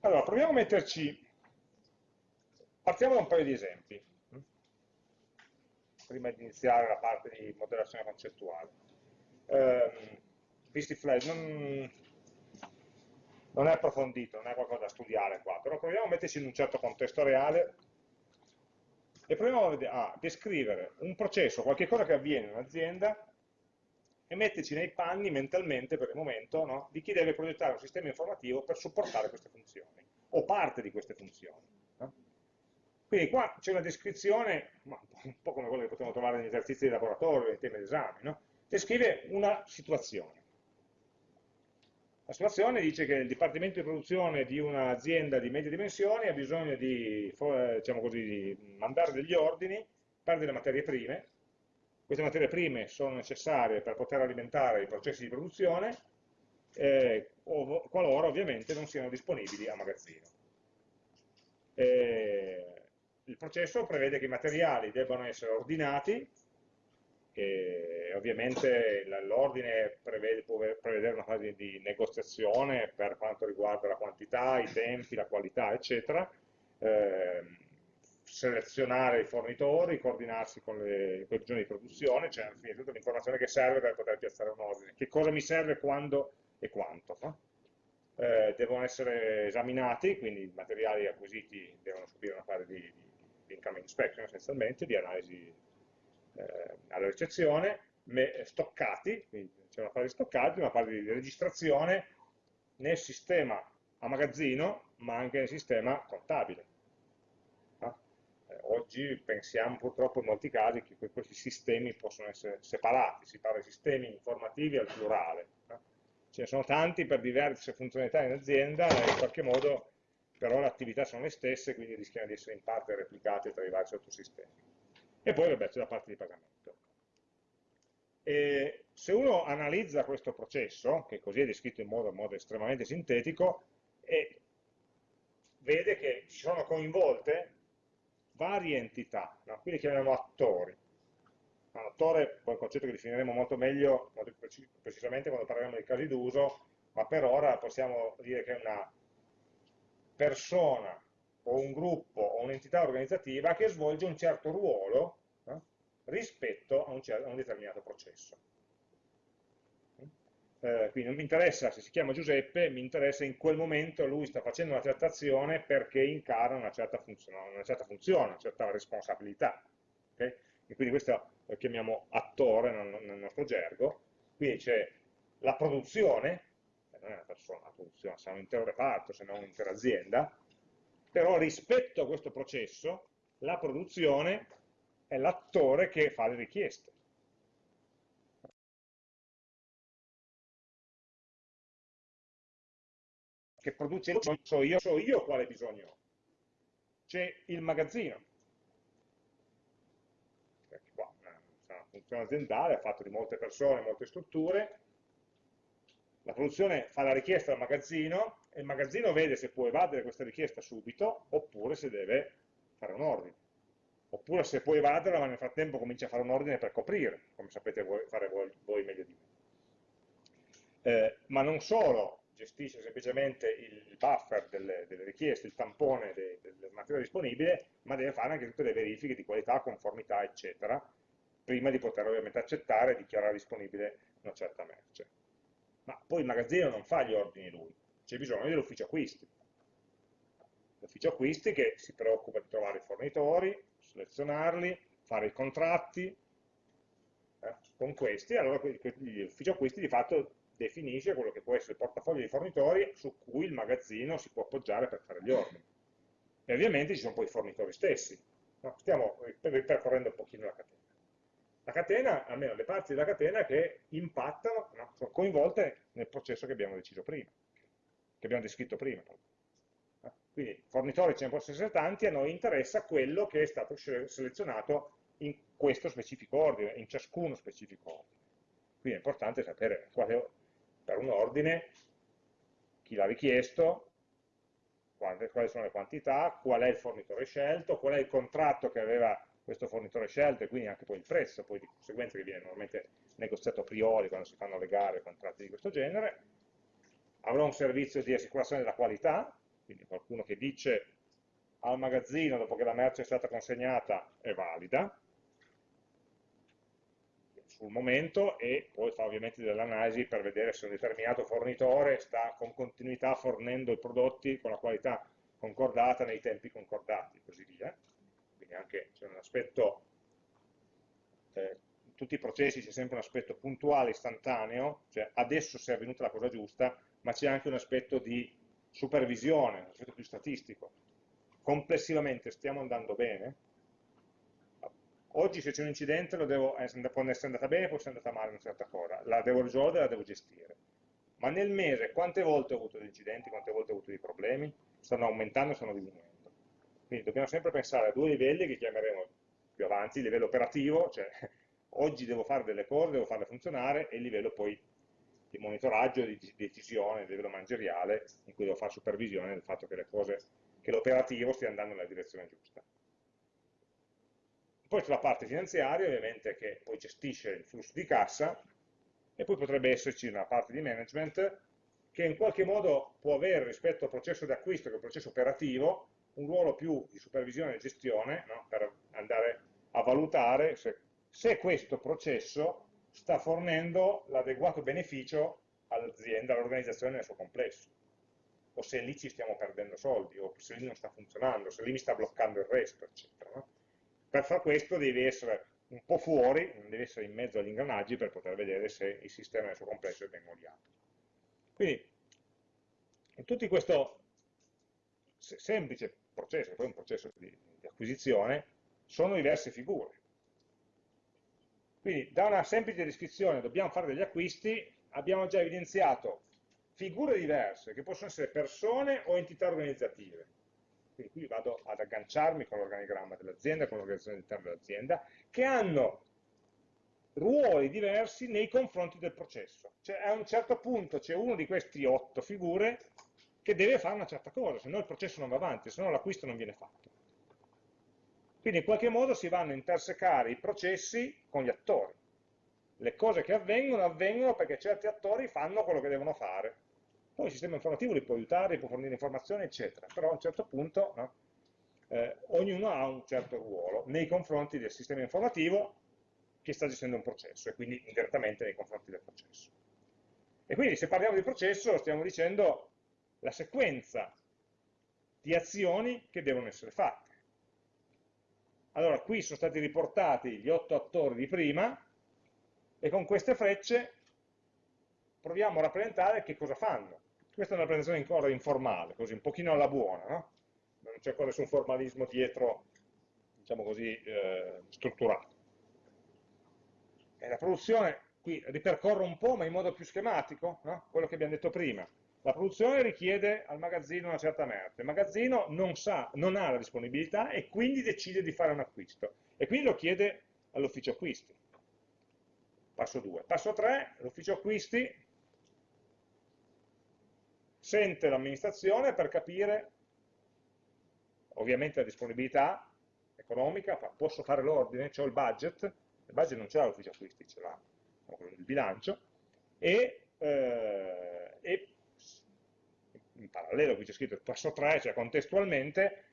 Allora, proviamo a metterci, partiamo da un paio di esempi, prima di iniziare la parte di modellazione concettuale. Eh, visti flash, non, non è approfondito, non è qualcosa da studiare qua, però proviamo a metterci in un certo contesto reale e proviamo a, descrivere un processo, qualche cosa che avviene in un'azienda e metterci nei panni mentalmente per il momento no, di chi deve progettare un sistema informativo per supportare queste funzioni o parte di queste funzioni. No? Quindi qua c'è una descrizione, un po' come quella che potremmo trovare negli esercizi di laboratorio, nei temi d'esame, no? descrive una situazione. La situazione dice che il dipartimento di produzione di un'azienda di medie dimensioni ha bisogno di, diciamo così, di mandare degli ordini per delle materie prime. Queste materie prime sono necessarie per poter alimentare i processi di produzione, eh, qualora ovviamente non siano disponibili a magazzino. Eh, il processo prevede che i materiali debbano essere ordinati che ovviamente l'ordine può prevedere una fase di negoziazione per quanto riguarda la quantità, i tempi, la qualità, eccetera, eh, selezionare i fornitori, coordinarsi con le, con di produzione, cioè alla tutta l'informazione che serve per poter piazzare un ordine. Che cosa mi serve, quando e quanto. No? Eh, devono essere esaminati, quindi i materiali acquisiti devono subire una fase di, di, di incoming inspection essenzialmente, di analisi eh, alla ricezione, stoccati, quindi c'è una fase di stoccati, una fase di registrazione nel sistema a magazzino, ma anche nel sistema contabile. Oggi pensiamo purtroppo in molti casi che questi sistemi possono essere separati, si parla di sistemi informativi al plurale. Ce ne sono tanti per diverse funzionalità in azienda e in qualche modo però le attività sono le stesse, quindi rischiano di essere in parte replicate tra i vari sottosistemi. E poi vabbè c'è la parte di pagamento. E se uno analizza questo processo, che così è descritto in modo, in modo estremamente sintetico, vede che ci sono coinvolte varie entità, no? qui li chiamiamo attori. Attore è un concetto che definiremo molto meglio, molto precisamente quando parleremo di casi d'uso, ma per ora possiamo dire che è una persona o un gruppo o un'entità organizzativa che svolge un certo ruolo eh, rispetto a un, a un, determinato processo. Eh, quindi non mi interessa se si chiama Giuseppe, mi interessa in quel momento lui sta facendo una certa azione perché incarna una certa funzione, una certa, funzione, una certa responsabilità. Okay? E quindi questo lo chiamiamo attore nel, nel nostro gergo. Quindi c'è la produzione, non è una persona, la produzione, sarà un intero reparto, se non un'intera azienda, però rispetto a questo processo la produzione è l'attore che fa le richieste. Che produce il so io, so io quale bisogno ho. C'è il magazzino. Qua, una funzione aziendale, è fatto di molte persone, molte strutture, la produzione fa la richiesta al magazzino e il magazzino vede se può evadere questa richiesta subito oppure se deve fare un ordine. Oppure se può evaderla ma nel frattempo comincia a fare un ordine per coprire, come sapete voi, fare voi, voi meglio di me. Eh, ma non solo gestisce semplicemente il buffer delle, delle richieste, il tampone de, del materiale disponibile, ma deve fare anche tutte le verifiche di qualità, conformità, eccetera, prima di poter ovviamente accettare e dichiarare disponibile una certa merce ma poi il magazzino non fa gli ordini lui, c'è bisogno dell'ufficio acquisti. L'ufficio acquisti che si preoccupa di trovare i fornitori, selezionarli, fare i contratti, eh, con questi, allora l'ufficio acquisti di fatto definisce quello che può essere il portafoglio di fornitori su cui il magazzino si può appoggiare per fare gli ordini. E ovviamente ci sono poi i fornitori stessi. No? Stiamo ripercorrendo un pochino la catena la catena, almeno le parti della catena che impattano, no, sono coinvolte nel processo che abbiamo deciso prima, che abbiamo descritto prima. Quindi fornitori ce ne possono essere tanti, a noi interessa quello che è stato selezionato in questo specifico ordine, in ciascuno specifico ordine. Quindi è importante sapere quale, per un ordine chi l'ha richiesto, quali sono le quantità, qual è il fornitore scelto, qual è il contratto che aveva questo fornitore scelto e quindi anche poi il prezzo, poi di conseguenza che viene normalmente negoziato a priori quando si fanno le gare contratti di questo genere, avrò un servizio di assicurazione della qualità, quindi qualcuno che dice al magazzino dopo che la merce è stata consegnata è valida, sul momento e poi fa ovviamente delle analisi per vedere se un determinato fornitore sta con continuità fornendo i prodotti con la qualità concordata nei tempi concordati e così via. Quindi anche c'è un aspetto, eh, in tutti i processi c'è sempre un aspetto puntuale, istantaneo, cioè adesso se è avvenuta la cosa giusta, ma c'è anche un aspetto di supervisione, un aspetto più statistico. Complessivamente stiamo andando bene? Oggi se c'è un incidente devo, eh, può essere andata bene, può essere andata male una certa cosa, la devo risolvere, la devo gestire. Ma nel mese quante volte ho avuto degli incidenti, quante volte ho avuto dei problemi? Stanno aumentando stanno diminuendo. Quindi dobbiamo sempre pensare a due livelli che chiameremo più avanti, il livello operativo, cioè oggi devo fare delle cose, devo farle funzionare, e il livello poi di monitoraggio, di decisione, il livello manageriale, in cui devo fare supervisione del fatto che l'operativo stia andando nella direzione giusta. Poi sulla parte finanziaria, ovviamente, che poi gestisce il flusso di cassa, e poi potrebbe esserci una parte di management che in qualche modo può avere rispetto al processo di acquisto, che è un processo operativo, un ruolo più di supervisione e gestione, no? per andare a valutare se, se questo processo sta fornendo l'adeguato beneficio all'azienda, all'organizzazione nel suo complesso, o se lì ci stiamo perdendo soldi, o se lì non sta funzionando, se lì mi sta bloccando il resto, eccetera. No? Per far questo devi essere un po' fuori, devi essere in mezzo agli ingranaggi per poter vedere se il sistema nel suo complesso è ben oliato. Quindi, in tutto questo semplice processo, poi un processo di, di acquisizione, sono diverse figure. Quindi, da una semplice descrizione, dobbiamo fare degli acquisti, abbiamo già evidenziato figure diverse, che possono essere persone o entità organizzative quindi qui vado ad agganciarmi con l'organigramma dell'azienda, con l'organizzazione interna dell'azienda, che hanno ruoli diversi nei confronti del processo. Cioè a un certo punto c'è uno di questi otto figure che deve fare una certa cosa, se no il processo non va avanti, se no l'acquisto non viene fatto. Quindi in qualche modo si vanno a intersecare i processi con gli attori. Le cose che avvengono avvengono perché certi attori fanno quello che devono fare poi il sistema informativo li può aiutare, può fornire informazioni, eccetera, però a un certo punto no, eh, ognuno ha un certo ruolo nei confronti del sistema informativo che sta gestendo un processo e quindi indirettamente nei confronti del processo. E quindi se parliamo di processo stiamo dicendo la sequenza di azioni che devono essere fatte. Allora, qui sono stati riportati gli otto attori di prima e con queste frecce proviamo a rappresentare che cosa fanno. Questa è una presentazione ancora informale, così un pochino alla buona, no? non c'è ancora nessun formalismo dietro, diciamo così, eh, strutturato. E la produzione, qui ripercorro un po', ma in modo più schematico, no? quello che abbiamo detto prima. La produzione richiede al magazzino una certa merce, il magazzino non, sa, non ha la disponibilità e quindi decide di fare un acquisto, e quindi lo chiede all'ufficio acquisti. Passo 2. Passo 3, l'ufficio acquisti sente l'amministrazione per capire ovviamente la disponibilità economica, posso fare l'ordine, ho il budget, il budget non ce l'ha l'ufficio acquisti, ce l'ha il bilancio, e, eh, e, in parallelo qui c'è scritto il passo 3, cioè contestualmente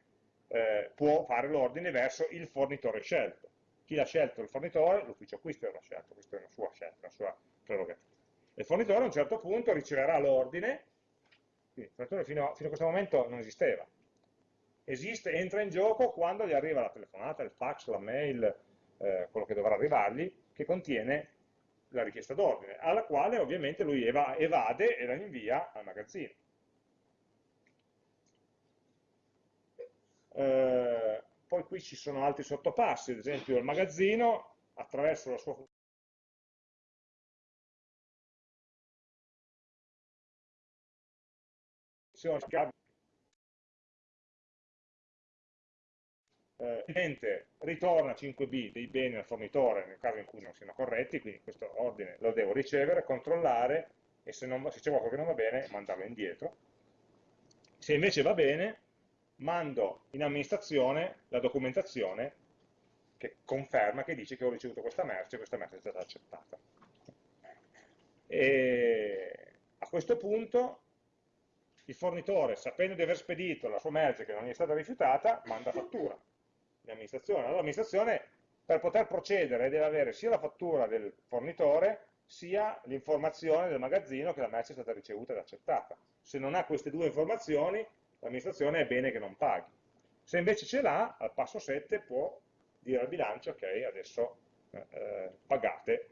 eh, può fare l'ordine verso il fornitore scelto. Chi l'ha scelto il fornitore, l'ufficio acquisti l'ha scelto, questa è una sua scelta, una sua prerogativa. Il fornitore a un certo punto riceverà l'ordine quindi il fino, fino a questo momento non esisteva. Esiste, entra in gioco quando gli arriva la telefonata, il fax, la mail, eh, quello che dovrà arrivargli, che contiene la richiesta d'ordine, alla quale ovviamente lui eva, evade e la invia al magazzino. Eh, poi qui ci sono altri sottopassi, ad esempio il magazzino attraverso la sua eh, l'utente ritorna 5B dei beni al fornitore nel caso in cui non siano corretti, quindi questo ordine lo devo ricevere, controllare e se, c'è qualcosa che non va bene mandarlo indietro. Se invece va bene, mando in amministrazione la documentazione che conferma, che dice che ho ricevuto questa merce e questa merce è stata accettata. E a questo punto il fornitore, sapendo di aver spedito la sua merce che non gli è stata rifiutata, manda fattura l'amministrazione. Allora l'amministrazione per poter procedere deve avere sia la fattura del fornitore sia l'informazione del magazzino che la merce è stata ricevuta ed accettata. Se non ha queste due informazioni, l'amministrazione è bene che non paghi. Se invece ce l'ha, al passo 7 può dire al bilancio, ok, adesso eh, eh pagate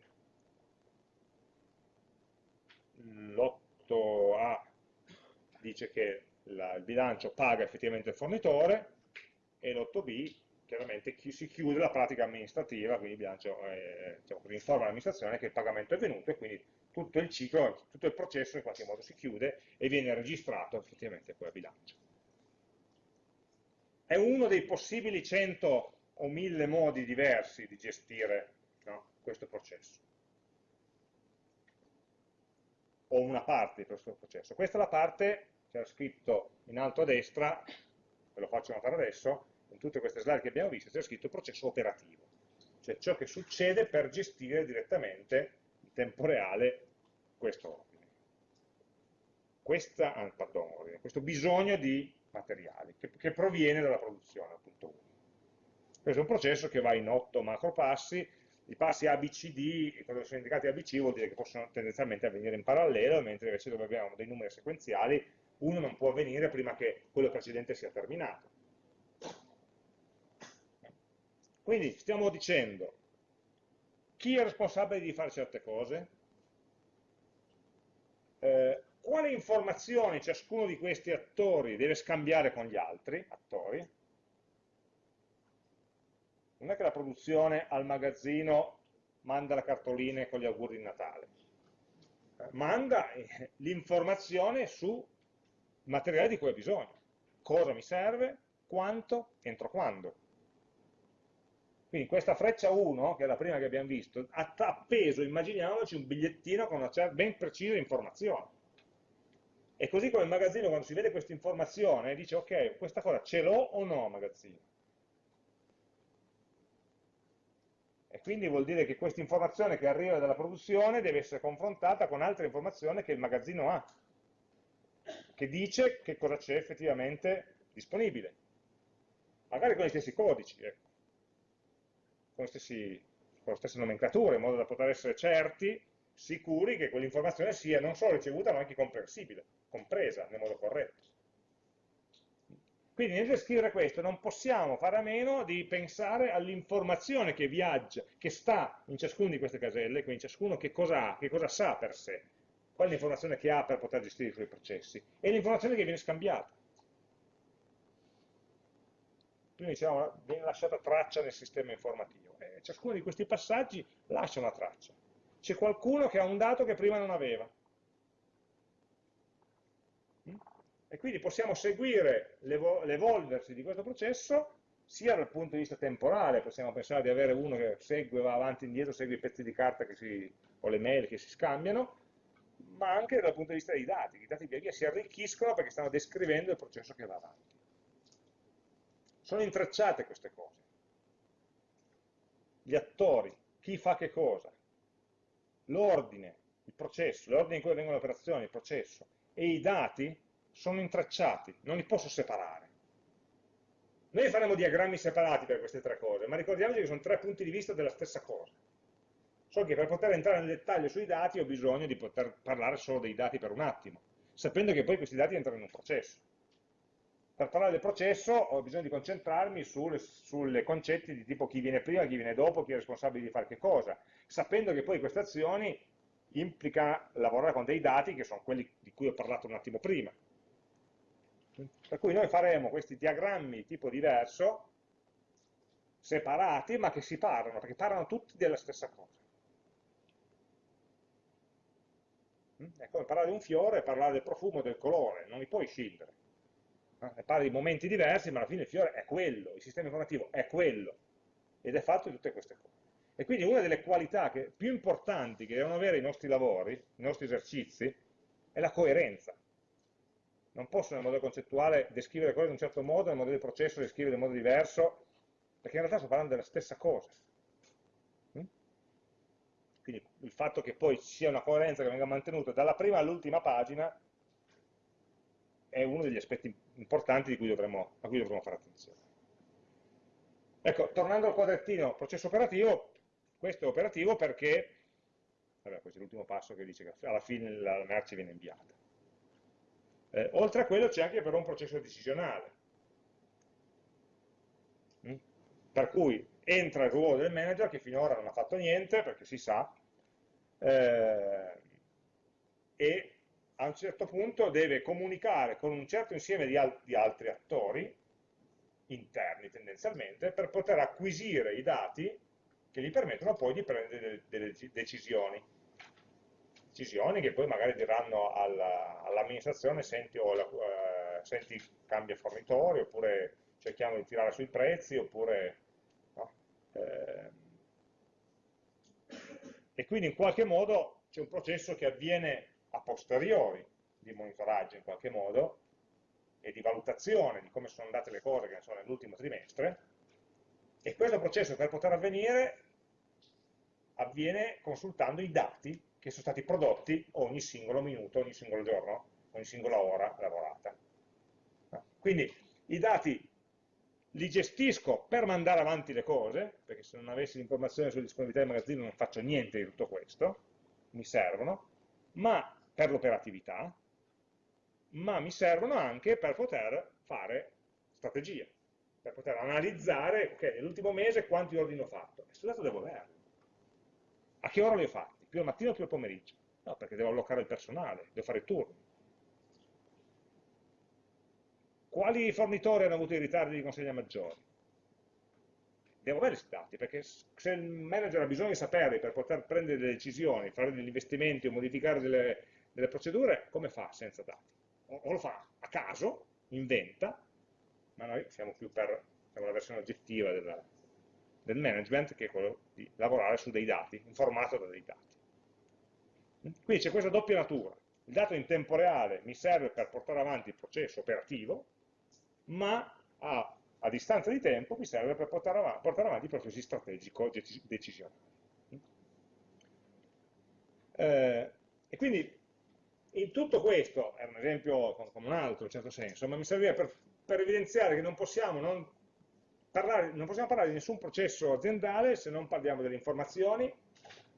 l'8A dice che la, il bilancio paga effettivamente il fornitore e l'8B chiaramente si chiude la pratica amministrativa, quindi il bilancio eh, diciamo informa l'amministrazione che il pagamento è venuto e quindi tutto il ciclo, tutto il processo in qualche modo si chiude e viene registrato effettivamente poi a bilancio. È uno dei possibili 100 o 1000 modi diversi di gestire no, questo processo o una parte di questo processo. Questa è la parte, c'era scritto in alto a destra, ve lo faccio notare adesso, in tutte queste slide che abbiamo visto c'è scritto processo operativo, cioè ciò che succede per gestire direttamente in tempo reale questo ordine. Questa, ah, pardon, ordine, questo bisogno di materiali che, che proviene dalla produzione, appunto 1. Questo è un processo che va in otto macro passi, i passi ABCD, quando sono indicati ABC vuol dire che possono tendenzialmente avvenire in parallelo, mentre invece dove abbiamo dei numeri sequenziali, uno non può avvenire prima che quello precedente sia terminato. Quindi stiamo dicendo chi è responsabile di fare certe cose, eh, quali informazioni ciascuno di questi attori deve scambiare con gli altri attori, non è che la produzione al magazzino manda le cartoline con gli auguri di Natale, manda eh, l'informazione su materiale di cui ha bisogno, cosa mi serve, quanto, entro quando. Quindi questa freccia 1, che è la prima che abbiamo visto, ha appeso, immaginiamoci, un bigliettino con una ben precisa informazione. E così come il magazzino, quando si vede questa informazione, dice, ok, questa cosa ce l'ho o no magazzino? E quindi vuol dire che questa informazione che arriva dalla produzione deve essere confrontata con altre informazioni che il magazzino ha, che dice che cosa c'è effettivamente disponibile. Magari con gli stessi codici, ecco. con, stessi, con le stesse nomenclature, in modo da poter essere certi, sicuri che quell'informazione sia non solo ricevuta ma anche comprensibile, compresa nel modo corretto. Quindi nel descrivere questo non possiamo fare a meno di pensare all'informazione che viaggia, che sta in ciascuna di queste caselle, quindi ciascuno che cosa ha, che cosa sa per sé, qual è l'informazione che ha per poter gestire i suoi processi, e l'informazione che viene scambiata. Prima dicevamo, viene lasciata traccia nel sistema informativo. Eh, ciascuno di questi passaggi lascia una traccia. C'è qualcuno che ha un dato che prima non aveva, e quindi possiamo seguire l'evolversi di questo processo sia dal punto di vista temporale, possiamo pensare di avere uno che segue, va avanti e indietro, segue i pezzi di carta si, o le mail che si scambiano, ma anche dal punto di vista dei dati, i dati via via si arricchiscono perché stanno descrivendo il processo che va avanti. Sono intrecciate queste cose. Gli attori, chi fa che cosa, l'ordine, il processo, l'ordine in cui avvengono le operazioni, il processo, e i dati sono intrecciati, non li posso separare. Noi faremo diagrammi separati per queste tre cose, ma ricordiamoci che sono tre punti di vista della stessa cosa. So che per poter entrare nel dettaglio sui dati ho bisogno di poter parlare solo dei dati per un attimo, sapendo che poi questi dati entrano in un processo. Per parlare del processo ho bisogno di concentrarmi sulle, concetti di tipo chi viene prima, chi viene dopo, chi è responsabile di fare che cosa, sapendo che poi queste azioni implica lavorare con dei dati che sono quelli di cui ho parlato un attimo prima. Per cui noi faremo questi diagrammi di tipo diverso, separati, ma che si parlano, perché parlano tutti della stessa cosa. Mm? È come parlare di un fiore e parlare del profumo e del colore, non li puoi scindere. Eh? Parli di momenti diversi, ma alla fine il fiore è quello, il sistema informativo è quello, ed è fatto di tutte queste cose. E quindi una delle qualità che, più importanti che devono avere i nostri lavori, i nostri esercizi, è la coerenza non posso nel modello concettuale descrivere le cose in un certo modo, nel modello di processo descrivere in modo diverso, perché in realtà sto parlando della stessa cosa. Quindi il fatto che poi ci sia una coerenza che venga mantenuta dalla prima all'ultima pagina è uno degli aspetti importanti cui dovremmo, a cui dovremmo fare attenzione. Ecco, tornando al quadrettino processo operativo, questo è operativo perché, vabbè, questo è l'ultimo passo che dice che alla fine la merce viene inviata. Eh, oltre a quello c'è anche però un processo decisionale, mm? per cui entra il ruolo del manager che finora non ha fatto niente, perché si sa, eh, e a un certo punto deve comunicare con un certo insieme di, al di altri attori, interni tendenzialmente, per poter acquisire i dati che gli permettono poi di prendere delle, delle decisioni. Decisioni che poi magari diranno all'amministrazione, all senti, oh, eh, senti cambia fornitore, oppure cerchiamo di tirare sui prezzi, oppure... No? Eh, e quindi in qualche modo c'è un processo che avviene a posteriori di monitoraggio in qualche modo e di valutazione di come sono andate le cose che sono nell'ultimo trimestre e questo processo per poter avvenire avviene consultando i dati che sono stati prodotti ogni singolo minuto, ogni singolo giorno, ogni singola ora lavorata. Quindi i dati li gestisco per mandare avanti le cose, perché se non avessi l'informazione sulla disponibilità del magazzino non faccio niente di tutto questo, mi servono, ma per l'operatività, ma mi servono anche per poter fare strategia, per poter analizzare, ok, nell'ultimo mese quanti ordini ho fatto, e questo dato devo averlo. A che ora li ho fatti? Più al mattino o più al pomeriggio? No, perché devo allocare il personale, devo fare i turni. Quali fornitori hanno avuto i ritardi di consegna maggiori? Devo avere questi dati, perché se il manager ha bisogno di saperli per poter prendere delle decisioni, fare degli investimenti o modificare delle, delle procedure, come fa senza dati? O, o, lo fa a caso, inventa, ma noi siamo più per siamo la versione oggettiva della, del management, che è quello di lavorare su dei dati, informato da dei dati. Quindi c'è questa doppia natura. Il dato in tempo reale mi serve per portare avanti il processo operativo, ma a, a distanza di tempo mi serve per portare avanti, portare avanti i processi strategico-decisionali. Eh, e quindi in tutto questo, è un esempio come un altro in certo senso, ma mi serviva per, per evidenziare che non possiamo, non, parlare, non possiamo parlare di nessun processo aziendale se non parliamo delle informazioni,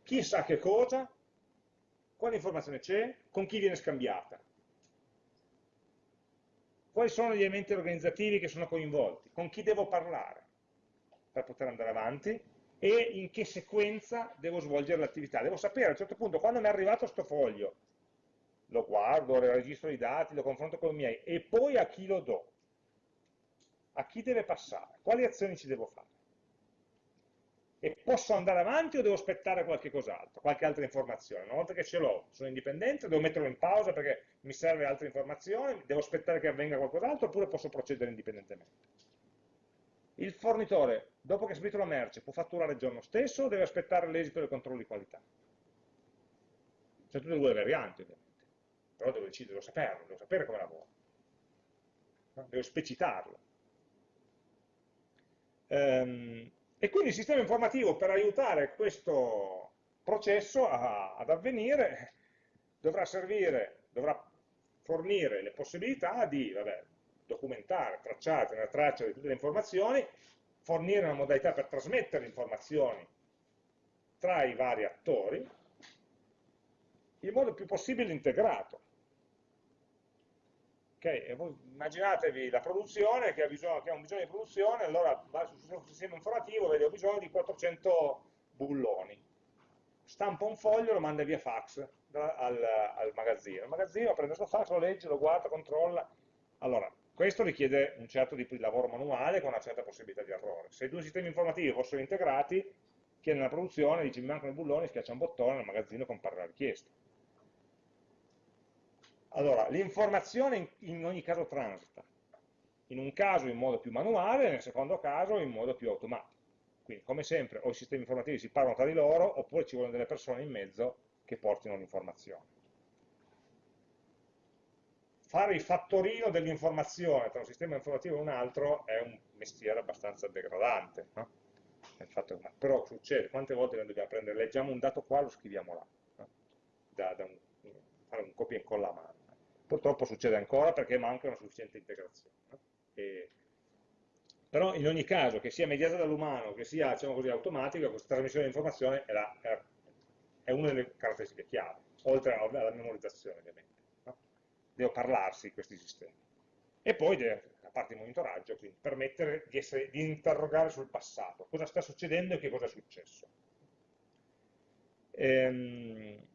chi sa che cosa, quale informazione c'è, con chi viene scambiata quali sono gli elementi organizzativi che sono coinvolti, con chi devo parlare per poter andare avanti? E in che sequenza devo svolgere l'attività. Devo sapere a un certo punto quando mi è arrivato questo foglio, lo guardo, registro i dati, lo confronto con i miei e poi a chi lo do, a chi deve passare, quali azioni ci devo fare e posso andare avanti o devo aspettare qualche cos'altro, qualche altra informazione. Una volta che ce l'ho, sono indipendente, devo metterlo in pausa perché mi serve altre informazioni, devo aspettare che avvenga qualcos'altro oppure posso procedere indipendentemente. Il fornitore, dopo che ha spedito la merce, può fatturare il giorno stesso o deve aspettare l'esito del controllo di qualità? Sono tutte e due le varianti, ovviamente. Però devo decidere, devo saperlo, devo sapere come lavora. Devo specitarlo. Um, e quindi il sistema informativo per aiutare questo processo a, ad avvenire dovrà servire, dovrà fornire le possibilità di vabbè, documentare, tracciare, tenere traccia di tutte le informazioni, fornire una modalità per trasmettere le informazioni tra i vari attori in modo più possibile integrato. Okay, immaginatevi la produzione che ha, bisogno, che ha, un bisogno di produzione, allora va sul sistema informativo, vede ho bisogno di 400 bulloni. Stampa un foglio, lo manda via fax da, al, al, magazzino. Il magazzino prende questo fax, lo legge, lo guarda, controlla. Allora, questo richiede un certo tipo di lavoro manuale con una certa possibilità di errore. Se i due sistemi informativi fossero integrati, chi è nella produzione dice mi mancano i bulloni, schiaccia un bottone, nel magazzino compare la richiesta allora, l'informazione in, ogni caso transita, in un caso in modo più manuale, nel secondo caso in modo più automatico. Quindi, come sempre, o i sistemi informativi si parlano tra di loro, oppure ci vogliono delle persone in mezzo che portino l'informazione. Fare il fattorino dell'informazione tra un sistema informativo e un altro è un mestiere abbastanza degradante, no? Però succede, quante volte noi dobbiamo prendere, leggiamo un dato qua, lo scriviamo là, no? da, da un, fare un copia e incolla a mano Purtroppo succede ancora perché manca una sufficiente integrazione. E, però in ogni caso, che sia mediata dall'umano, che sia diciamo così, automatica, questa trasmissione di informazione è, la, è, una delle caratteristiche chiave, oltre alla memorizzazione ovviamente. No? Devo parlarsi questi sistemi. E poi deve, a parte il monitoraggio, quindi permettere di, essere, di interrogare sul passato, cosa sta succedendo e che cosa è successo. Ehm,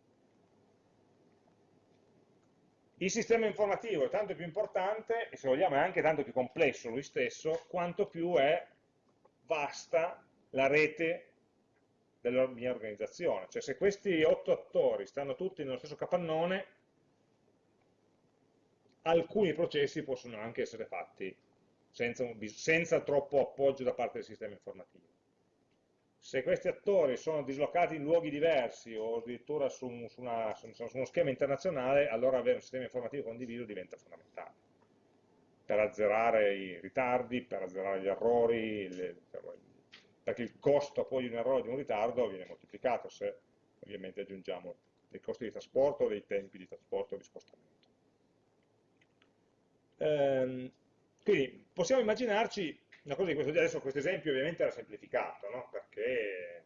il sistema informativo è tanto più importante, e se vogliamo è anche tanto più complesso lui stesso, quanto più è vasta la rete della mia organizzazione. Cioè se questi otto attori stanno tutti nello stesso capannone, alcuni processi possono anche essere fatti senza, senza troppo appoggio da parte del sistema informativo se questi attori sono dislocati in luoghi diversi o addirittura su, su, una, su, uno schema internazionale, allora avere un sistema informativo condiviso diventa fondamentale per azzerare i ritardi, per azzerare gli errori, le, perché il costo poi di un errore di un ritardo viene moltiplicato se ovviamente aggiungiamo dei costi di trasporto, dei tempi di trasporto di spostamento. Ehm, quindi possiamo immaginarci una cosa di questo adesso questo esempio ovviamente era semplificato, no? perché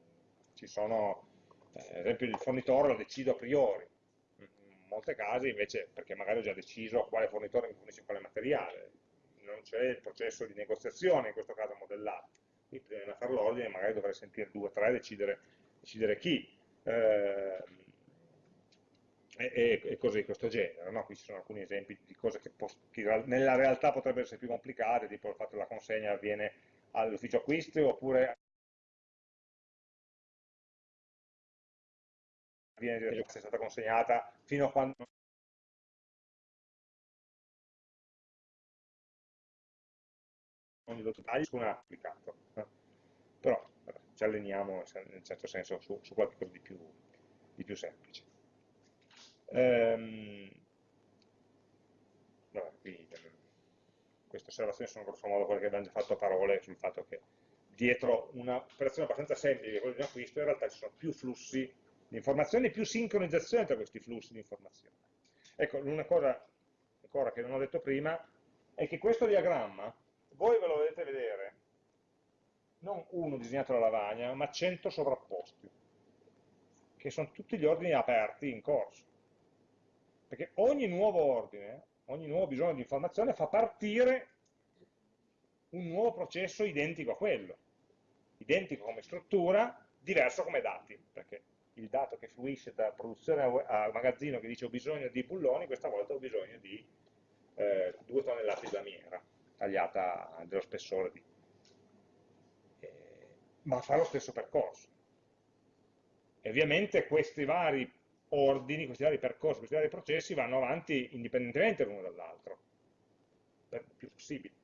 ci sono, eh, ad esempio il fornitore lo decido a priori, in molti casi invece perché magari ho già deciso quale fornitore mi fornisce quale materiale, non c'è il processo di negoziazione in questo caso modellato, quindi prima di fare l'ordine magari dovrei sentire due o tre e decidere, decidere chi. Eh, e, e, cose di questo genere. No? Qui ci sono alcuni esempi di cose che, che, nella realtà potrebbero essere più complicate, tipo il fatto che la consegna avviene all'ufficio acquisti oppure avviene è stata consegnata fino a quando dettaglio su un applicato. Però ci alleniamo in un certo senso su, su qualcosa di più, di più semplice. Ehm, vabbè, qui, queste osservazioni sono grosso modo quelle che abbiamo già fatto a parole sul fatto che dietro un'operazione abbastanza semplice, quella di un acquisto, in realtà ci sono più flussi di informazioni e più sincronizzazione tra questi flussi di informazioni. Ecco, una cosa ancora che non ho detto prima è che questo diagramma, voi ve lo vedete vedere, non uno disegnato alla lavagna, ma 100 sovrapposti, che sono tutti gli ordini aperti in corso. Perché ogni nuovo ordine, ogni nuovo bisogno di informazione fa partire un nuovo processo identico a quello, identico come struttura, diverso come dati, perché il dato che fluisce da produzione a magazzino che dice ho bisogno di bulloni, questa volta ho bisogno di eh, due tonnellate di lamiera, tagliata dello spessore di... Eh, ma fa lo stesso percorso. E ovviamente questi vari ordini, questi vari percorsi, questi vari processi vanno avanti indipendentemente l'uno dall'altro, per più possibile.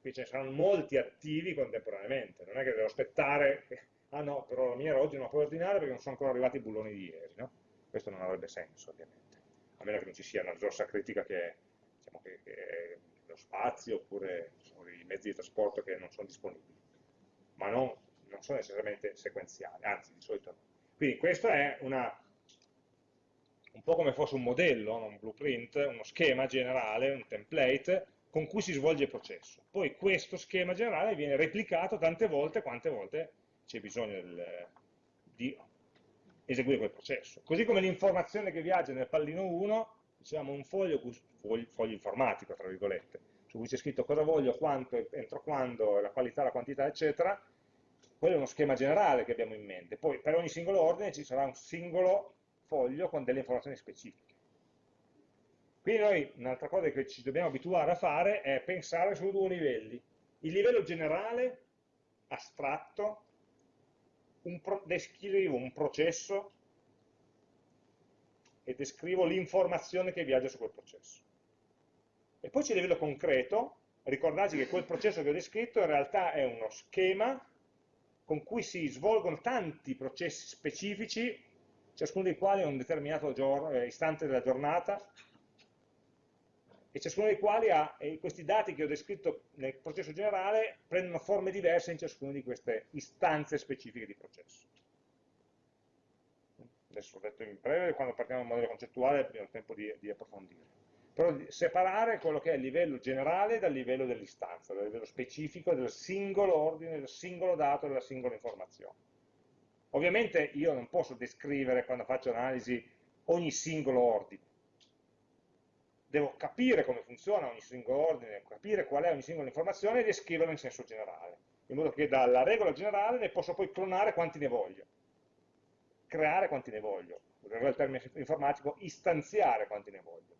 Qui ce ne saranno molti attivi contemporaneamente, non è che devo aspettare, ah no, però la mia oggi non la puoi ordinare perché non sono ancora arrivati i bulloni di ieri, no? Questo non avrebbe senso, ovviamente, a meno che non ci sia una risorsa critica che, diciamo, che, che lo spazio oppure diciamo, i mezzi di trasporto che non sono disponibili, ma non, non sono necessariamente sequenziali, anzi di solito no. Quindi questo è una, un po' come fosse un modello, un blueprint, uno schema generale, un template, con cui si svolge il processo. Poi questo schema generale viene replicato tante volte quante volte c'è bisogno del, di eseguire quel processo. Così come l'informazione che viaggia nel pallino 1, diciamo un foglio, foglio, informatico, tra virgolette, su cui c'è scritto cosa voglio, quanto, entro quando, la qualità, la quantità, eccetera, quello è uno schema generale che abbiamo in mente. Poi per ogni singolo ordine ci sarà un singolo foglio con delle informazioni specifiche. Quindi noi un'altra cosa che ci dobbiamo abituare a fare è pensare su due livelli. Il livello generale, astratto, un descrivo un processo e descrivo l'informazione che viaggia su quel processo. E poi c'è il livello concreto, ricordarci che quel processo che ho descritto in realtà è uno schema con cui si svolgono tanti processi specifici, ciascuno dei quali è un determinato eh, istante della giornata, e ciascuno dei quali ha, questi dati che ho descritto nel processo generale prendono forme diverse in ciascuna di queste istanze specifiche di processo. adesso l'ho detto in breve, quando partiamo dal modello concettuale abbiamo tempo di, di approfondire, però separare quello che è il livello generale dal livello dell'istanza, dal livello specifico del singolo ordine, del singolo dato, della singola informazione. Ovviamente io non posso descrivere quando faccio analisi ogni singolo ordine, devo capire come funziona ogni singolo ordine, capire qual è ogni singola informazione e descriverla in senso generale, in modo che dalla regola generale ne posso poi clonare quanti ne voglio, creare quanti ne voglio, in termine informatico, istanziare quanti ne voglio.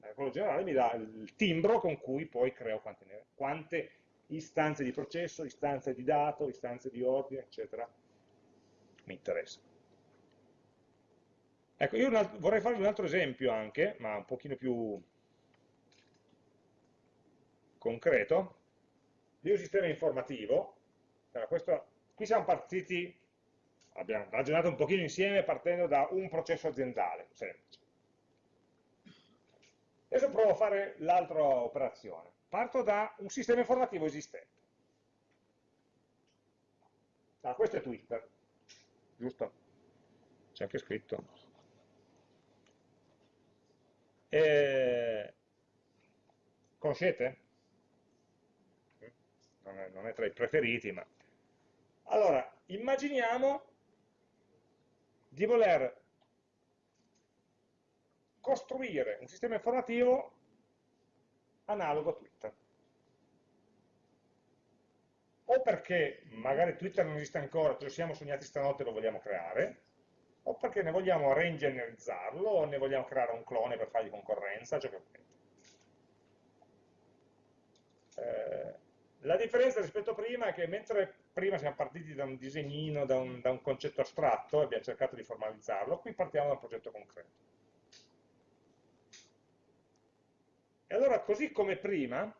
La regola generale mi dà il timbro con cui poi creo quante, ne, quante istanze di processo, istanze di dato, istanze di ordine, eccetera, mi interessa. Ecco, io vorrei farvi un altro esempio anche, ma un pochino più concreto, di un sistema informativo. Allora, questo, qui siamo partiti, abbiamo ragionato un pochino insieme partendo da un processo aziendale, semplice. Adesso provo a fare l'altra operazione. Parto da un sistema informativo esistente. Ah, questo è Twitter, giusto? C'è anche scritto. Eh, conoscete? Non è, non è tra i preferiti, ma... Allora, immaginiamo di voler costruire un sistema informativo analogo a Twitter. O perché magari Twitter non esiste ancora, ce lo siamo sognati stanotte e lo vogliamo creare, o perché ne vogliamo reingegnerizzarlo o ne vogliamo creare un clone per fargli concorrenza, ciò che eh, la differenza rispetto a prima è che mentre prima siamo partiti da un disegnino, da un, da un concetto astratto e abbiamo cercato di formalizzarlo, qui partiamo da un progetto concreto. E allora, così come prima,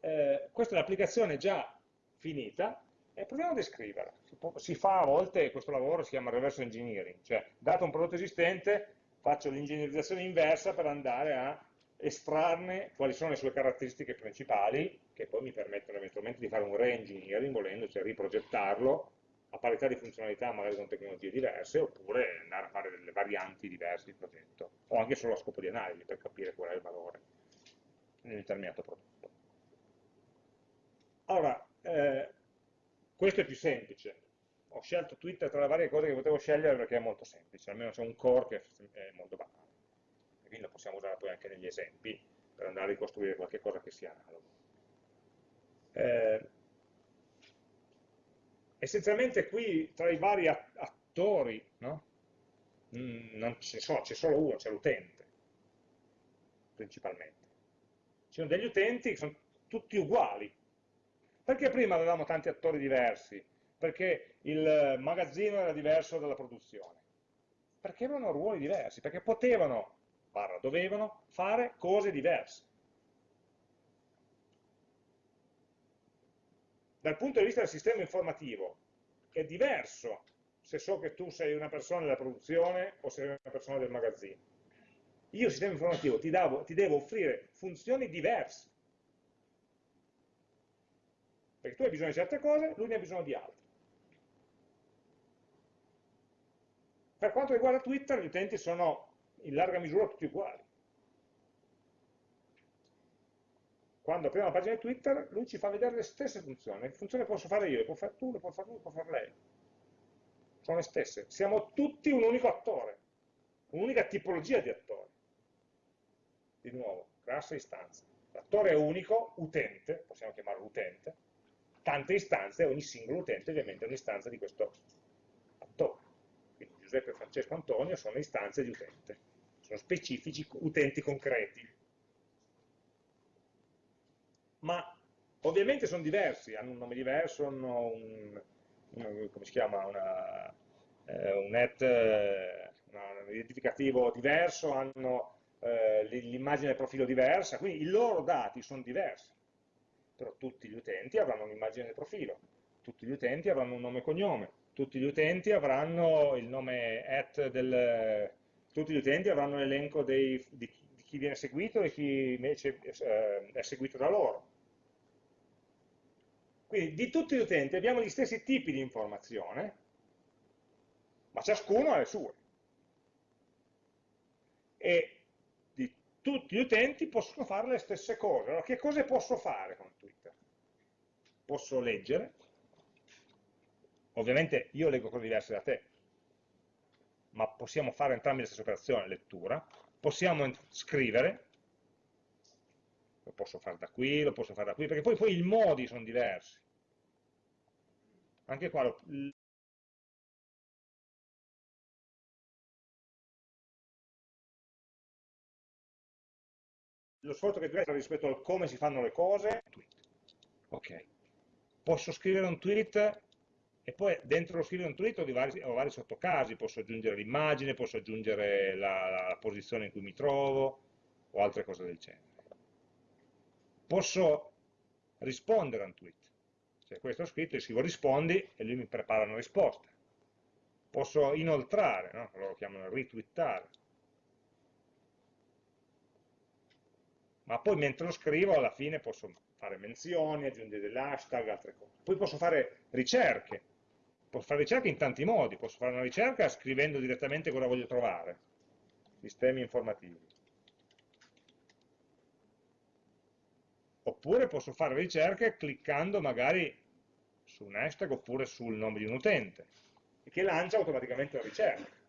eh, questa è l'applicazione già finita, e proviamo a descriverla. Si, fa a volte, questo lavoro si chiama reverse engineering, cioè dato un prodotto esistente faccio l'ingegnerizzazione inversa per andare a estrarne quali sono le sue caratteristiche principali, che poi mi permettono eventualmente di fare un re-engineering, volendo, cioè riprogettarlo a parità di funzionalità, magari con tecnologie diverse, oppure andare a fare delle varianti diverse di progetto, o anche solo a scopo di analisi, per capire qual è il valore in un determinato prodotto. Allora, eh, questo è più semplice. Ho scelto Twitter tra le varie cose che potevo scegliere perché è molto semplice, almeno c'è un core che è molto banale. Quindi lo possiamo usare poi anche negli esempi per andare a ricostruire qualche cosa che sia analogo. Eh, essenzialmente qui tra i vari attori no? Mm, non c'è solo, solo uno, c'è l'utente, principalmente. Ci sono degli utenti che sono tutti uguali, perché prima avevamo tanti attori diversi? Perché il magazzino era diverso dalla produzione? Perché avevano ruoli diversi, perché potevano, barra dovevano, fare cose diverse. Dal punto di vista del sistema informativo è diverso se so che tu sei una persona della produzione o sei una persona del magazzino. Io, sistema informativo, ti, davo, ti devo offrire funzioni diverse perché tu hai bisogno di certe cose, lui ne ha bisogno di altre. Per quanto riguarda Twitter, gli utenti sono in larga misura tutti uguali. Quando apriamo la pagina di Twitter, lui ci fa vedere le stesse funzioni. Le funzioni le posso fare io, le può fare tu, le può fare lui, le può fare lei. Sono le stesse. Siamo tutti un unico attore, un'unica tipologia di attore. Di nuovo, classe istanza. L'attore è unico, utente, possiamo chiamarlo utente, tante istanze, ogni singolo utente ovviamente è un'istanza di questo attore. Quindi Giuseppe, Francesco, Antonio sono istanze di utente, sono specifici utenti concreti. Ma ovviamente sono diversi, hanno un nome diverso, hanno un, un come si chiama, una, eh, un net, eh, un identificativo diverso, hanno eh, l'immagine del profilo diversa, quindi i loro dati sono diversi però tutti gli utenti avranno un'immagine del profilo, tutti gli utenti avranno un nome e cognome, tutti gli utenti avranno il nome at del... tutti gli utenti avranno l'elenco di, di, chi viene seguito e chi invece eh, è seguito da loro. Quindi di tutti gli utenti abbiamo gli stessi tipi di informazione, ma ciascuno ha le sue. E di tutti gli utenti possono fare le stesse cose. Allora, che cose posso fare con Twitter? Posso leggere, ovviamente io leggo cose diverse da te, ma possiamo fare entrambi la stessa operazione, lettura, possiamo scrivere, lo posso fare da qui, lo posso fare da qui, perché poi, poi i modi sono diversi. Anche qua lo, lo sforzo che diventa rispetto al come si fanno le cose, ok, posso scrivere un tweet e poi dentro lo scrivere un tweet ho, vari, ho vari sottocasi, posso aggiungere l'immagine, posso aggiungere la, la posizione in cui mi trovo o altre cose del genere. Posso rispondere a un tweet, cioè questo ho scritto, io scrivo rispondi e lui mi prepara una risposta. Posso inoltrare, no? lo chiamano retweetare, ma poi mentre lo scrivo alla fine posso fare menzioni, aggiungere degli hashtag, altre cose. Poi posso fare ricerche, posso fare ricerche in tanti modi, posso fare una ricerca scrivendo direttamente cosa voglio trovare, sistemi informativi. Oppure posso fare ricerche cliccando magari su un hashtag oppure sul nome di un utente, che lancia automaticamente la ricerca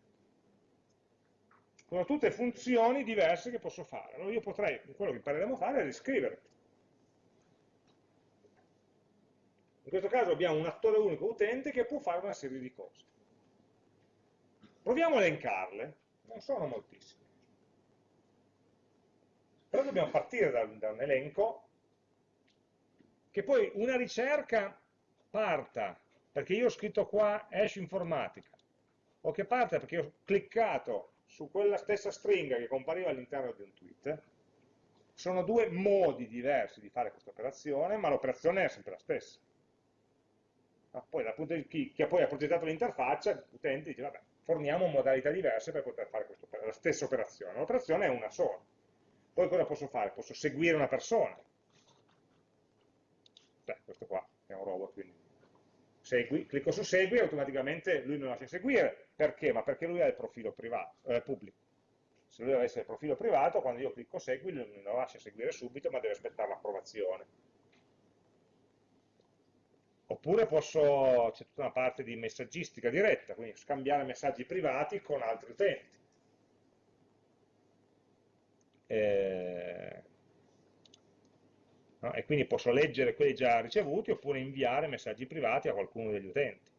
sono tutte funzioni diverse che posso fare. Allora io potrei, quello che impareremo a fare è riscrivere. In questo caso abbiamo un attore unico utente che può fare una serie di cose. Proviamo a elencarle, non sono moltissime. Però dobbiamo partire da un elenco che poi una ricerca parta, perché io ho scritto qua hash informatica, o che parta perché ho cliccato su quella stessa stringa che compariva all'interno di un tweet, sono due modi diversi di fare questa operazione, ma l'operazione è sempre la stessa. Ma poi dal punto di chi, chi poi ha progettato l'interfaccia, l'utente dice, vabbè, forniamo modalità diverse per poter fare la stessa operazione. L'operazione è una sola. Poi cosa posso fare? Posso seguire una persona. Beh, questo qua è un robot, quindi segui, clicco su segui e automaticamente lui mi lascia seguire. Perché? Ma perché lui ha il profilo privato, eh, pubblico. Se lui avesse il profilo privato, quando io clicco segui, lui mi lo lascia seguire subito, ma deve aspettare l'approvazione. Oppure posso, c'è tutta una parte di messaggistica diretta, quindi scambiare messaggi privati con altri utenti. Eh, no? e quindi posso leggere quelli già ricevuti oppure inviare messaggi privati a qualcuno degli utenti.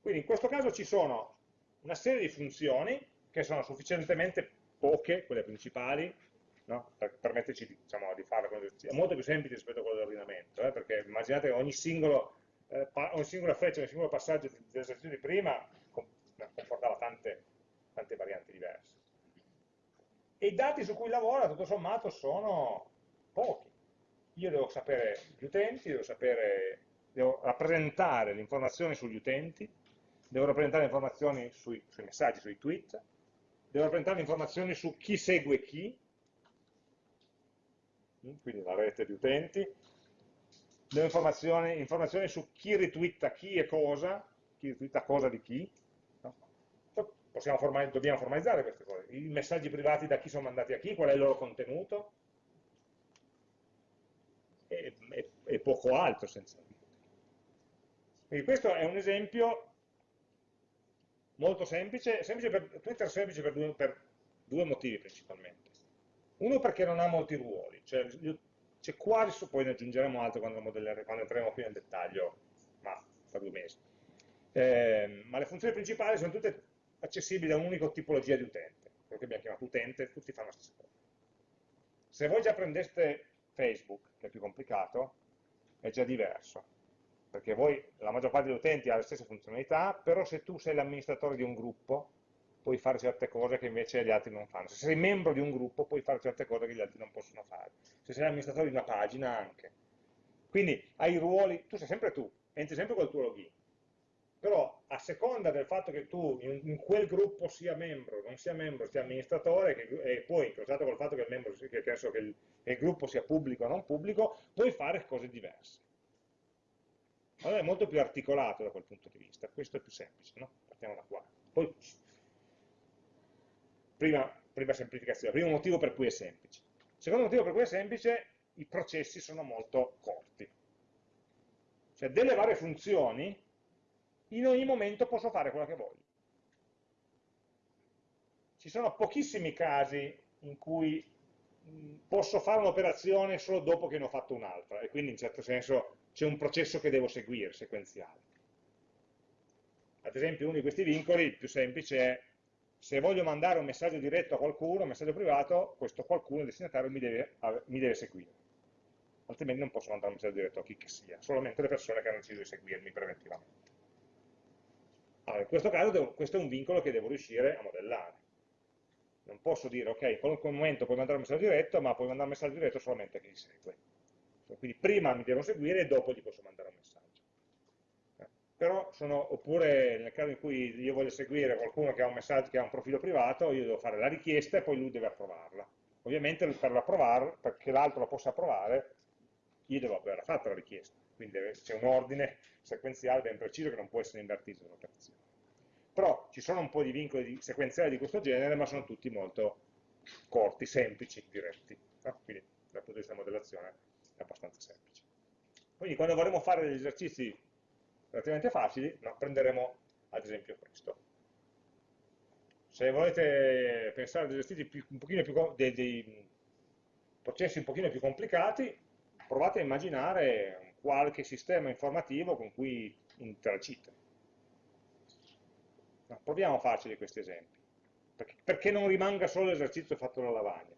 Quindi in questo caso ci sono una serie di funzioni che sono sufficientemente poche, quelle principali, no? per permetterci diciamo, di farlo è molto più semplice rispetto a quello dell'ordinamento, eh? perché immaginate ogni, singolo, eh, ogni singola freccia, ogni singolo passaggio dell'esercizio di prima comportava tante, tante varianti diverse e i dati su cui lavora tutto sommato sono pochi. Io devo sapere gli utenti, devo, sapere, devo rappresentare le informazioni sugli utenti, devo rappresentare le informazioni sui, sui messaggi, sui tweet, devo rappresentare le informazioni su chi segue chi, quindi la rete di utenti, devo informazioni, informazioni su chi ritwitta chi e cosa, chi ritwitta cosa di chi, formaliz dobbiamo formalizzare queste cose, i messaggi privati da chi sono mandati a chi, qual è il loro contenuto, e, e, e poco altro essenzialmente. Quindi questo è un esempio molto semplice, semplice per, Twitter semplice per due, per due, motivi principalmente. Uno perché non ha molti ruoli, cioè c'è quasi, poi ne aggiungeremo altro quando, quando entreremo più nel dettaglio, ma tra due mesi. Eh, ma le funzioni principali sono tutte accessibile a un'unica tipologia di utente, quello che abbiamo chiamato utente, tutti fanno la stessa cosa. Se voi già prendeste Facebook, che è più complicato, è già diverso, perché voi, la maggior parte degli utenti ha le stesse funzionalità, però se tu sei l'amministratore di un gruppo, puoi fare certe cose che invece gli altri non fanno. Se sei membro di un gruppo, puoi fare certe cose che gli altri non possono fare. Se sei l'amministratore di una pagina, anche. Quindi hai ruoli, tu sei sempre tu, entri sempre col tuo login però a seconda del fatto che tu in, in quel gruppo sia membro, non sia membro, sia amministratore, che, e poi incrociato col fatto che il, membro, che, che il, che, il, gruppo sia pubblico o non pubblico, puoi fare cose diverse. Allora è molto più articolato da quel punto di vista, questo è più semplice, no? Partiamo da qua. Poi, prima, prima semplificazione, primo motivo per cui è semplice. Secondo motivo per cui è semplice, i processi sono molto corti. Cioè delle varie funzioni, in ogni momento posso fare quello che voglio. Ci sono pochissimi casi in cui posso fare un'operazione solo dopo che ne ho fatto un'altra e quindi in certo senso c'è un processo che devo seguire, sequenziale. Ad esempio uno di questi vincoli, il più semplice, è se voglio mandare un messaggio diretto a qualcuno, un messaggio privato, questo qualcuno, il destinatario, mi deve, mi deve seguire. Altrimenti non posso mandare un messaggio diretto a chi che sia, solamente le persone che hanno deciso di seguirmi preventivamente. Allora, in questo caso devo, questo è un vincolo che devo riuscire a modellare. Non posso dire, ok, in qualunque momento puoi mandare un messaggio diretto, ma puoi mandare un messaggio diretto solamente a chi segue. Quindi prima mi devo seguire e dopo gli posso mandare un messaggio. Eh, però sono, oppure nel caso in cui io voglio seguire qualcuno che ha un messaggio, che ha un profilo privato, io devo fare la richiesta e poi lui deve approvarla. Ovviamente per perché l'altro la possa approvare, io devo averla fatta la richiesta. Quindi c'è un ordine sequenziale ben preciso che non può essere invertito nell'operazione. Però ci sono un po' di vincoli sequenziali di questo genere, ma sono tutti molto corti, semplici, diretti. No? Quindi dal punto di vista della modellazione è abbastanza semplice. Quindi quando vorremmo fare degli esercizi relativamente facili, no, prenderemo ad esempio questo. Se volete pensare a degli esercizi più, un pochino più, dei, dei processi un pochino più complicati, provate a immaginare qualche sistema informativo con cui interagite. No, proviamo a farci questi esempi, perché, perché non rimanga solo l'esercizio fatto dalla lavagna.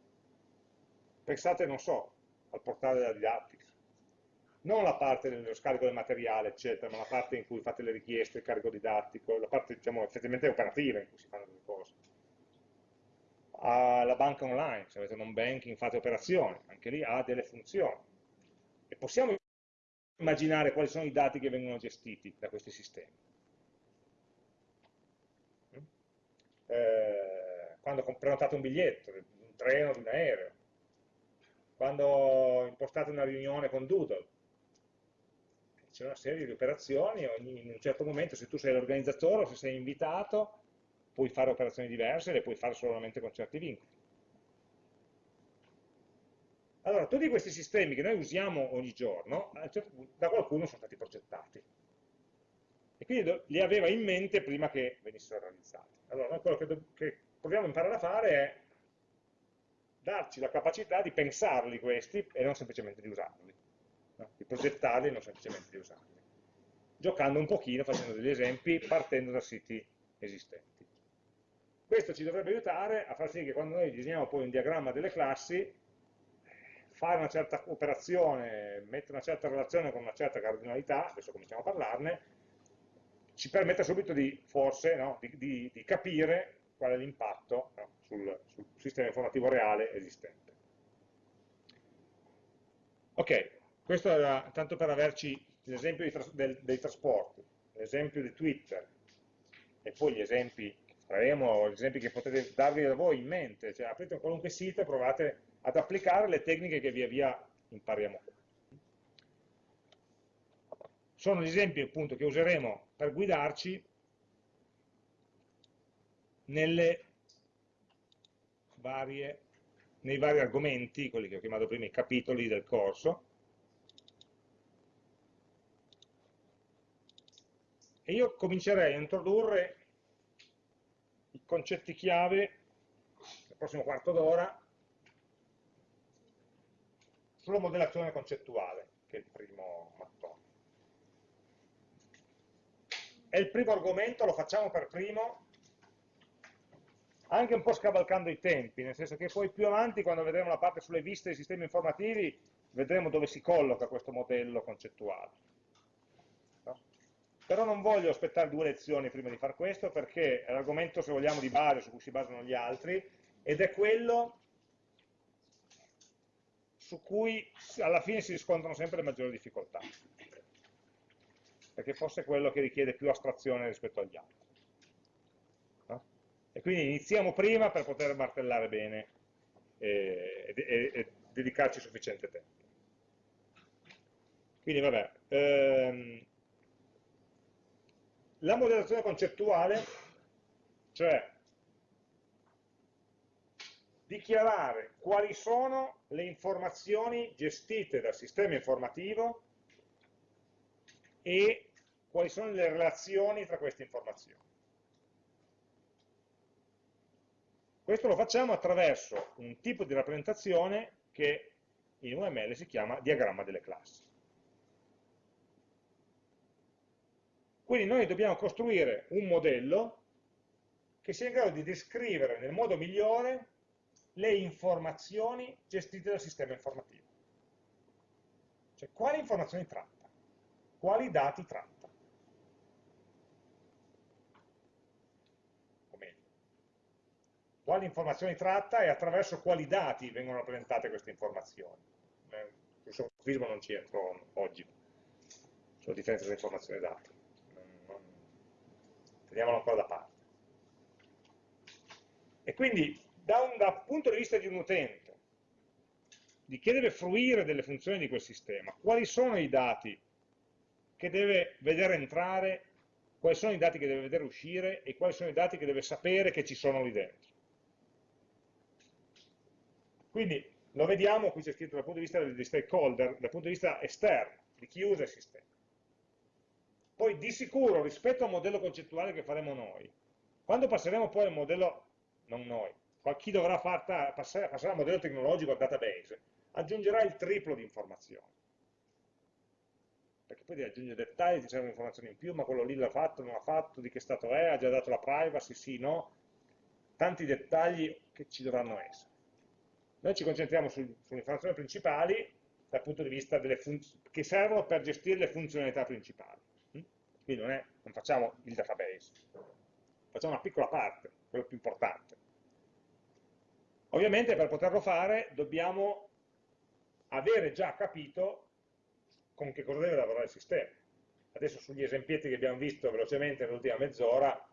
Pensate, non so, al portale della didattica. Non la parte dello scarico del materiale, eccetera, ma la parte in cui fate le richieste, il carico didattico, la parte diciamo, effettivamente operativa in cui si fanno delle cose. Alla banca online, se avete un banking fate operazioni, anche lì ha delle funzioni. E possiamo immaginare quali sono i dati che vengono gestiti da questi sistemi. Eh, quando prenotate un biglietto, un treno, un aereo, quando impostate una riunione con Doodle. C'è una serie di operazioni, in un certo momento se tu sei l'organizzatore o se sei invitato, puoi fare operazioni diverse, le puoi fare solamente con certi vincoli. Allora, tutti questi sistemi che noi usiamo ogni giorno, certo da qualcuno sono stati progettati. E quindi li aveva in mente prima che venissero realizzati. Allora, quello che, che proviamo a imparare a fare è darci la capacità di pensarli questi e non semplicemente di usarli, no? di progettarli e non semplicemente di usarli, giocando un pochino, facendo degli esempi, partendo da siti esistenti. Questo ci dovrebbe aiutare a far sì che quando noi disegniamo poi un diagramma delle classi, fare una certa operazione, mettere una certa relazione con una certa cardinalità, adesso cominciamo a parlarne, ci permette subito di, forse, no, di, di, di capire qual è l'impatto no, sul, sul, sistema informativo reale esistente. Ok, questo era tanto per averci l'esempio del, dei trasporti, l'esempio di Twitter e poi gli esempi faremo, esempi che potete darvi da voi in mente, cioè aprite qualunque sito e provate ad applicare le tecniche che via via impariamo. Sono gli esempi appunto che useremo per guidarci varie, nei vari argomenti, quelli che ho chiamato prima i capitoli del corso, e io comincerei a introdurre concetti chiave nel prossimo quarto d'ora sulla modellazione concettuale, che è il primo mattone. È il primo argomento, lo facciamo per primo, anche un po' scavalcando i tempi, nel senso che poi più avanti, quando vedremo la parte sulle viste dei sistemi informativi, vedremo dove si colloca questo modello concettuale. Però non voglio aspettare due lezioni prima di fare questo, perché è l'argomento, se vogliamo, di base su cui si basano gli altri, ed è quello su cui alla fine si riscontrano sempre le maggiori difficoltà, perché forse è quello che richiede più astrazione rispetto agli altri. E quindi iniziamo prima per poter martellare bene e, e, e dedicarci sufficiente tempo. Quindi vabbè, ehm, la modellazione concettuale, cioè dichiarare quali sono le informazioni gestite dal sistema informativo e quali sono le relazioni tra queste informazioni. Questo lo facciamo attraverso un tipo di rappresentazione che in UML si chiama diagramma delle classi. Quindi noi dobbiamo costruire un modello che sia in grado di descrivere nel modo migliore le informazioni gestite dal sistema informativo. Cioè, quali informazioni tratta? Quali dati tratta? O meglio, quali informazioni tratta e attraverso quali dati vengono rappresentate queste informazioni. Eh, sul sofismo non ci entro oggi, sulla differenza tra informazioni e dati. Teniamolo ancora da parte. E quindi da un, dal punto di vista di un utente, di chi deve fruire delle funzioni di quel sistema, quali sono i dati che deve vedere entrare, quali sono i dati che deve vedere uscire e quali sono i dati che deve sapere che ci sono lì dentro. Quindi lo vediamo, qui c'è scritto dal punto di vista degli stakeholder, dal punto di vista esterno, di chi usa il sistema. Poi di sicuro rispetto al modello concettuale che faremo noi, quando passeremo poi al modello, non noi, chi dovrà passare, passare al modello tecnologico al database, aggiungerà il triplo di informazioni. Perché poi devi aggiungere dettagli, ti servono informazioni in più, ma quello lì l'ha fatto, non l'ha fatto, di che stato è, ha già dato la privacy, sì, no. Tanti dettagli che ci dovranno essere. Noi ci concentriamo su, sulle informazioni principali dal punto di vista delle che servono per gestire le funzionalità principali. Quindi non, è, non facciamo il database, facciamo una piccola parte, quello più importante. Ovviamente per poterlo fare dobbiamo avere già capito con che cosa deve lavorare il sistema. Adesso sugli esempietti che abbiamo visto velocemente nell'ultima mezz'ora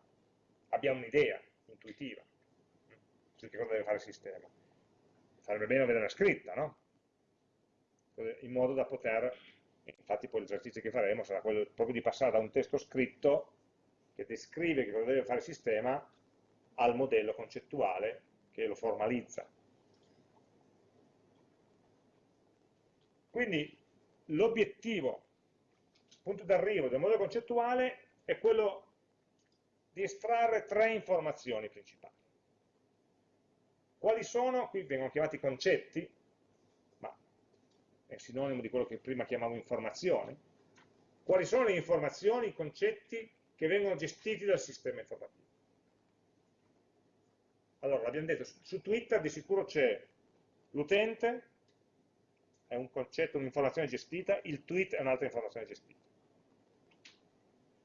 abbiamo un'idea intuitiva su che cosa deve fare il sistema. Sarebbe bene averla scritta, no? In modo da poter, infatti poi l'esercizio che faremo sarà quello proprio di passare da un testo scritto che descrive che cosa deve fare il sistema al modello concettuale che lo formalizza. Quindi l'obiettivo, il punto d'arrivo del modello concettuale è quello di estrarre tre informazioni principali. Quali sono? Qui vengono chiamati concetti, è sinonimo di quello che prima chiamavo informazioni. Quali sono le informazioni, i concetti che vengono gestiti dal sistema informativo? Allora, l'abbiamo detto, su Twitter di sicuro c'è l'utente, è un concetto, un'informazione gestita, il tweet è un'altra informazione gestita.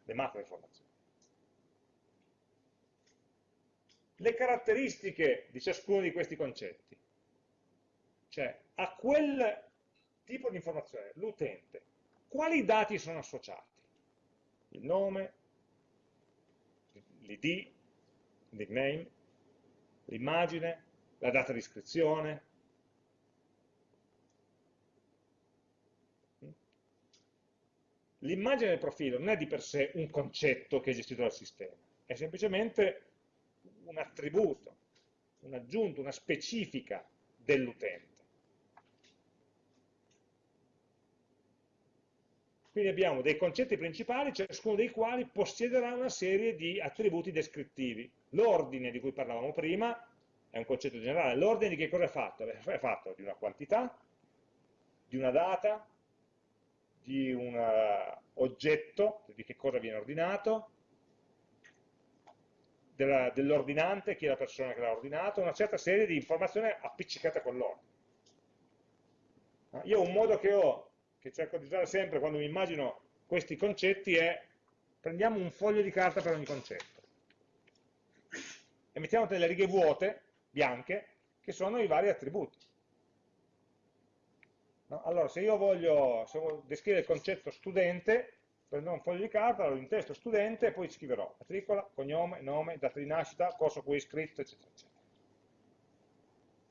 Le macro informazioni. Le caratteristiche di ciascuno di questi concetti. Cioè, a quel tipo di informazione, l'utente, quali dati sono associati? Il nome, l'id, il nickname, l'immagine, la data di iscrizione. L'immagine del profilo non è di per sé un concetto che è gestito dal sistema, è semplicemente un attributo, un aggiunto, una specifica dell'utente. Quindi abbiamo dei concetti principali, ciascuno dei quali possiederà una serie di attributi descrittivi. L'ordine di cui parlavamo prima è un concetto generale. L'ordine di che cosa è fatto? È fatto di una quantità, di una data, di un uh, oggetto, di che cosa viene ordinato, dell'ordinante, chi è la persona che l'ha ordinato, una certa serie di informazioni appiccicate con l'ordine. Io ho un modo che ho che cerco di usare sempre quando mi immagino questi concetti è prendiamo un foglio di carta per ogni concetto e mettiamo delle righe vuote, bianche, che sono i vari attributi. No? Allora, se io voglio, se voglio descrivere il concetto studente, prendo un foglio di carta, lo intesto studente e poi scriverò matricola, cognome, nome, data di nascita, corso cui iscritto, eccetera, eccetera.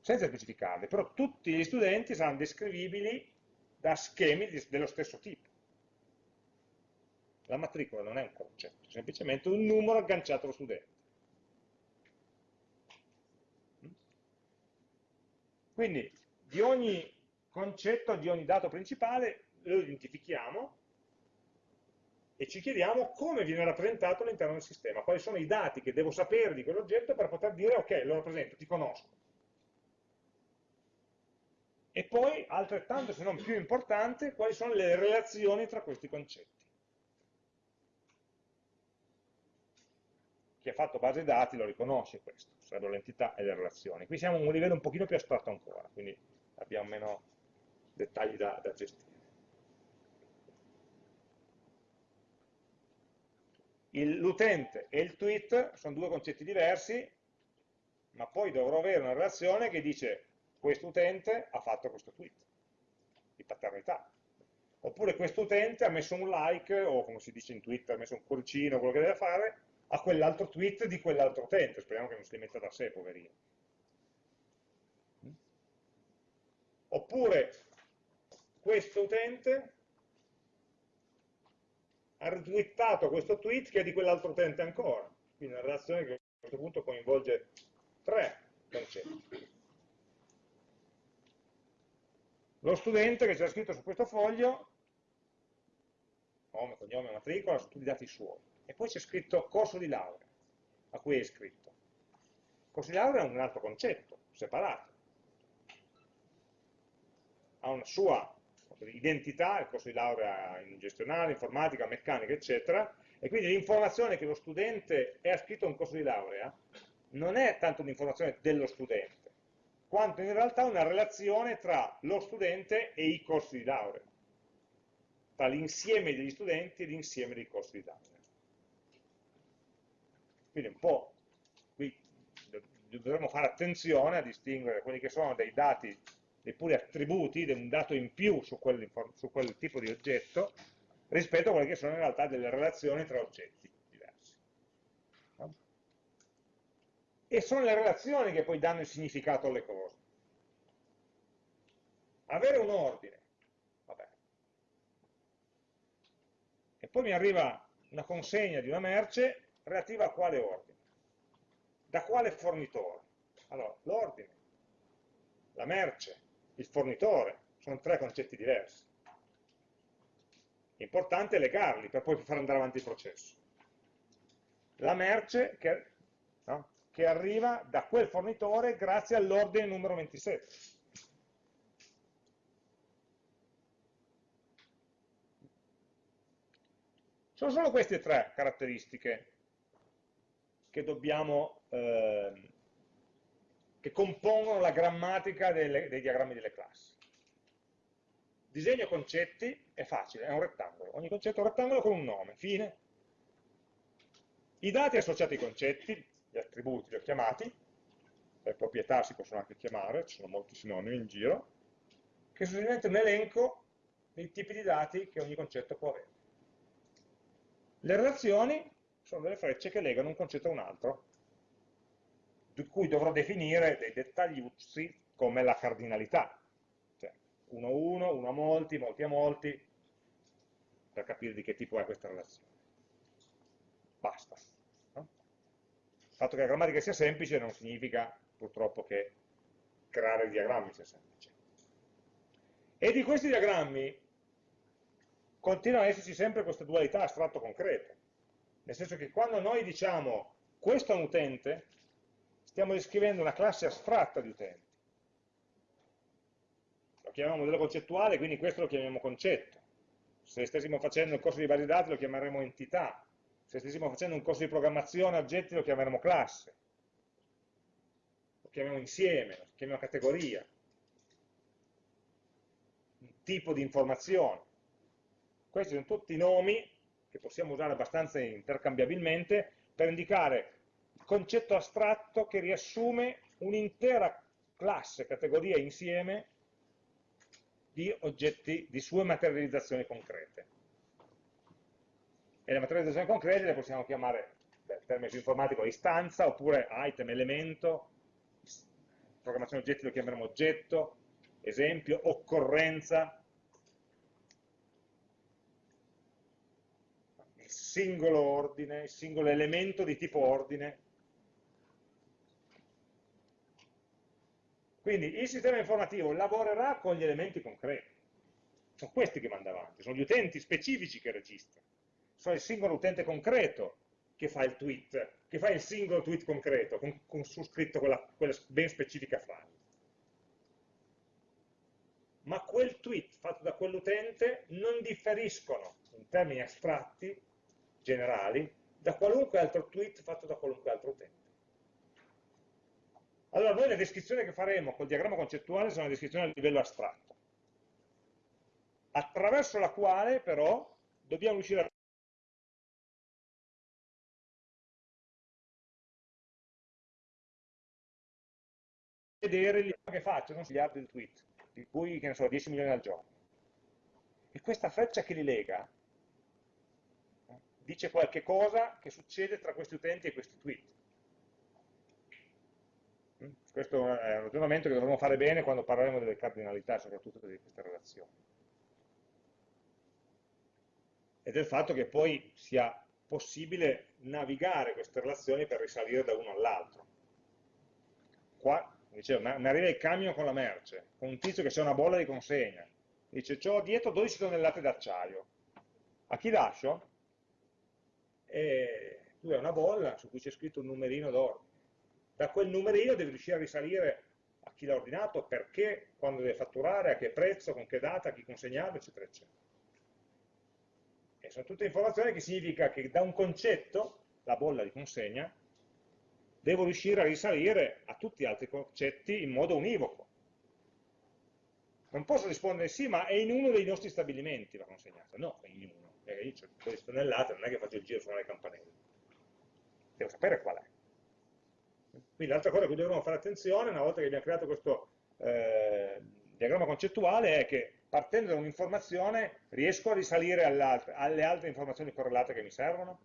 Senza specificarli, però tutti gli studenti saranno descrivibili da schemi dello stesso tipo. La matricola non è un concetto, è semplicemente un numero agganciato allo studente. Quindi di ogni concetto, di ogni dato principale lo identifichiamo e ci chiediamo come viene rappresentato all'interno del sistema, quali sono i dati che devo sapere di quell'oggetto per poter dire ok, lo rappresento, ti conosco. E poi, altrettanto se non più importante, quali sono le relazioni tra questi concetti. Chi ha fatto base dati lo riconosce questo, sarebbero l'entità e le relazioni. Qui siamo a un livello un pochino più astratto ancora, quindi abbiamo meno dettagli da, da gestire. L'utente e il tweet sono due concetti diversi, ma poi dovrò avere una relazione che dice questo utente ha fatto questo tweet di paternità. Oppure questo utente ha messo un like, o come si dice in Twitter, ha messo un cuoricino, quello che deve fare, a quell'altro tweet di quell'altro utente. Speriamo che non si metta da sé, poverino. Oppure questo utente ha retweetato questo tweet che è di quell'altro utente ancora. Quindi una relazione che a questo punto coinvolge tre concetti. Lo studente che c'era scritto su questo foglio, nome, cognome, matricola, tutti i dati suoi. E poi c'è scritto corso di laurea, a cui è iscritto. corso di laurea è un altro concetto, separato. Ha una sua identità, il corso di laurea in gestionale, informatica, meccanica, eccetera, e quindi l'informazione che lo studente è iscritto a un corso di laurea non è tanto un'informazione dello studente, quanto in realtà una relazione tra lo studente e i corsi di laurea, tra l'insieme degli studenti e l'insieme dei corsi di laurea. Quindi un po', qui dovremmo fare attenzione a distinguere quelli che sono dei dati dei puri attributi, un dato in più su quel, su quel tipo di oggetto, rispetto a quelle che sono in realtà delle relazioni tra oggetti diversi. No? E sono le relazioni che poi danno il significato alle cose. Avere un ordine, vabbè. E poi mi arriva una consegna di una merce relativa a quale ordine? Da quale fornitore? Allora, l'ordine, la merce, il fornitore, sono tre concetti diversi. Importante è legarli per poi far andare avanti il processo. La merce che, che arriva da quel fornitore grazie all'ordine numero 27. Sono solo queste tre caratteristiche che dobbiamo eh, che compongono la grammatica delle, dei diagrammi delle classi. Disegno concetti è facile, è un rettangolo. Ogni concetto è un rettangolo con un nome, fine. I dati associati ai concetti, gli attributi li ho chiamati, le proprietà si possono anche chiamare, ci sono molti sinonimi in giro, che sono semplicemente un elenco dei tipi di dati che ogni concetto può avere. Le relazioni sono delle frecce che legano un concetto a un altro, di cui dovrò definire dei dettagliuzzi come la cardinalità, cioè 1 a 1, 1 a molti, molti a molti, per capire di che tipo è questa relazione. Basta. Il fatto che la grammatica sia semplice non significa purtroppo che creare i diagrammi sia semplice. E di questi diagrammi continua ad esserci sempre questa dualità astratto-concreto, nel senso che quando noi diciamo questo è un utente, stiamo descrivendo una classe astratta di utenti. Lo chiamiamo modello concettuale, quindi questo lo chiamiamo concetto. Se stessimo facendo un corso di base dati lo chiameremo entità. Se stessimo facendo un corso di programmazione oggetti lo chiameremo classe. Lo chiamiamo insieme, lo chiamiamo categoria. Un tipo di informazione. Questi sono tutti nomi che possiamo usare abbastanza intercambiabilmente per indicare concetto astratto che riassume un'intera classe, categoria insieme di oggetti, di sue materializzazioni concrete. E le materializzazioni concrete le possiamo chiamare, beh, termine informatico, istanza, oppure item, elemento, programmazione oggetti lo chiameremo oggetto, esempio, occorrenza, singolo ordine, il singolo elemento di tipo ordine. Quindi il sistema informativo lavorerà con gli elementi concreti. Sono questi che manda avanti, sono gli utenti specifici che registrano. Sono il singolo utente concreto che fa il tweet, che fa il singolo tweet concreto, con, con su scritto quella, quella ben specifica frase. Ma quel tweet fatto da quell'utente non differiscono in termini astratti, generali, da qualunque altro tweet fatto da qualunque altro utente. Allora noi la descrizione che faremo col diagramma concettuale una descrizione a livello astratto, attraverso la quale però dobbiamo riuscire a vedere gli che facciano gli altri tweet, di cui, che ne so, 10 milioni al giorno. E questa freccia che li lega eh, dice qualche cosa che succede tra questi utenti e questi tweet. Mm? Questo è un ragionamento che dovremo fare bene quando parleremo delle cardinalità, soprattutto di queste relazioni. E del fatto che poi sia possibile navigare queste relazioni per risalire da uno all'altro. Dicevo, mi arriva il camion con la merce, con un tizio che c'è una bolla di consegna. Dice, ho dietro 12 tonnellate d'acciaio. A chi lascio? E tu hai una bolla su cui c'è scritto un numerino d'ordine. Da quel numerino devi riuscire a risalire a chi l'ha ordinato, perché, quando deve fatturare, a che prezzo, con che data, a chi consegnarlo, eccetera, eccetera. E sono tutte informazioni che significa che da un concetto, la bolla di consegna, devo riuscire a risalire a tutti gli altri concetti in modo univoco. Non posso rispondere sì, ma è in uno dei nostri stabilimenti la consegnata. No, è in uno. E io ho 12 tonnellate, non è che faccio il giro suonare le campanelle. Devo sapere qual è. Quindi l'altra cosa a cui dovremmo fare attenzione, una volta che abbiamo creato questo eh, diagramma concettuale, è che partendo da un'informazione riesco a risalire alle altre informazioni correlate che mi servono?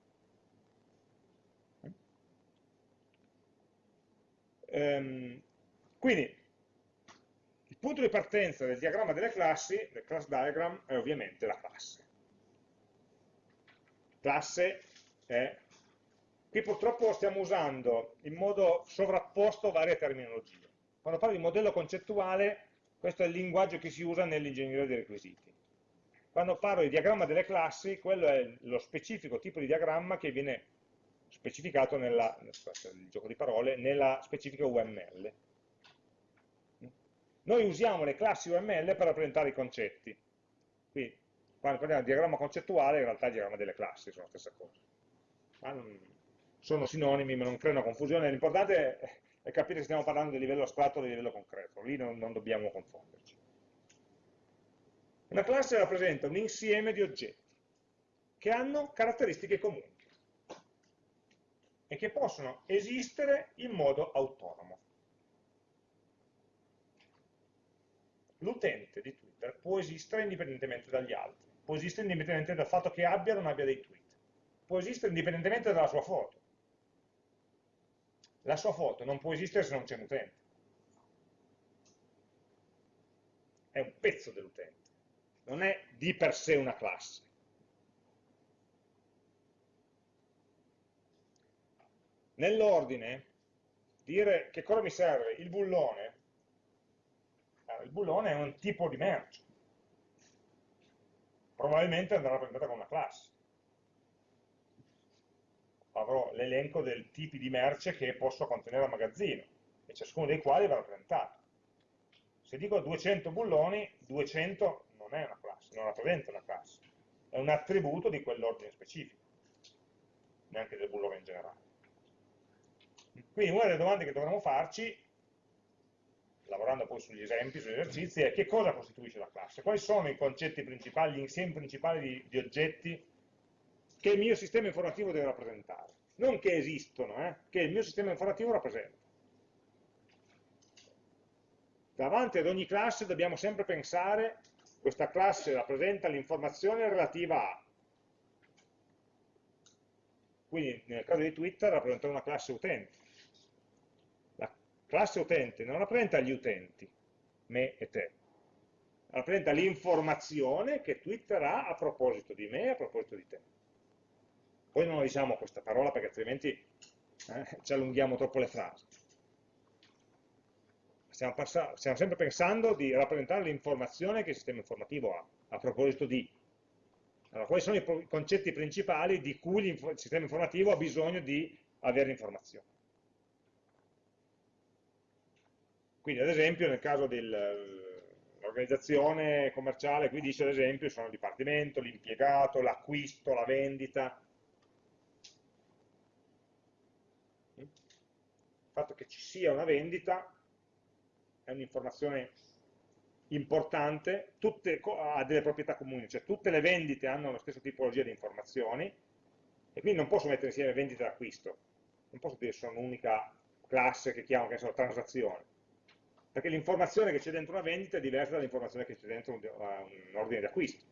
Ehm, quindi, il punto di partenza del diagramma delle classi, del class diagram, è ovviamente la classe. Classe è... Qui purtroppo stiamo usando in modo sovrapposto varie terminologie. Quando parlo di modello concettuale, questo è il linguaggio che si usa nell'ingegneria dei requisiti. Quando parlo di diagramma delle classi, quello è lo specifico tipo di diagramma che viene specificato nella, il gioco di parole, nella specifica UML. Noi usiamo le classi UML per rappresentare i concetti. Qui, quando parliamo di diagramma concettuale, in realtà il diagramma delle classi sono la stessa cosa. Non, sono sinonimi, ma non creano confusione. L'importante è capire se stiamo parlando di livello astratto o di livello concreto. Lì non, non dobbiamo confonderci. Una classe rappresenta un insieme di oggetti che hanno caratteristiche comuni e che possono esistere in modo autonomo. L'utente di Twitter può esistere indipendentemente dagli altri, può esistere indipendentemente dal fatto che abbia o non abbia dei tweet, può esistere indipendentemente dalla sua foto. La sua foto non può esistere se non c'è un utente. È un pezzo dell'utente, non è di per sé una classe. Nell'ordine dire che cosa mi serve il bullone. Il bullone è un tipo di merce. Probabilmente andrà rappresentata con una classe. Avrò l'elenco dei tipi di merce che posso contenere al magazzino e ciascuno dei quali va rappresentato se dico 200 bulloni 200 non è una classe, non rappresenta una classe. È un attributo di quell'ordine specifico neanche del bullone in generale quindi una delle domande che dovremmo farci, lavorando poi sugli esempi, sugli esercizi, è che cosa costituisce la classe? Quali sono i concetti principali, gli insiemi principali di, di oggetti che il mio sistema informativo deve rappresentare? Non che esistono, eh, che il mio sistema informativo rappresenta. Davanti ad ogni classe dobbiamo sempre pensare questa classe rappresenta l'informazione relativa a. Quindi nel caso di Twitter rappresenta una classe utente classe utente non rappresenta gli utenti, me e te, rappresenta l'informazione che Twitter ha a proposito di me e a proposito di te. Poi non diciamo questa parola perché altrimenti eh, ci allunghiamo troppo le frasi. Stiamo, stiamo, sempre pensando di rappresentare l'informazione che il sistema informativo ha, a proposito di. Allora, quali sono i concetti principali di cui il sistema informativo ha bisogno di avere informazione? Quindi, ad esempio, nel caso dell'organizzazione commerciale, qui dice, ad esempio, sono il dipartimento, l'impiegato, l'acquisto, la vendita, il fatto che ci sia una vendita è un'informazione importante, tutte, ha delle proprietà comuni, cioè tutte le vendite hanno la stessa tipologia di informazioni e quindi non posso mettere insieme vendita e acquisto, non posso dire che sono un'unica classe che chiamo che so, transazione, perché l'informazione che c'è dentro una vendita è diversa dall'informazione che c'è dentro un, un ordine di acquisto,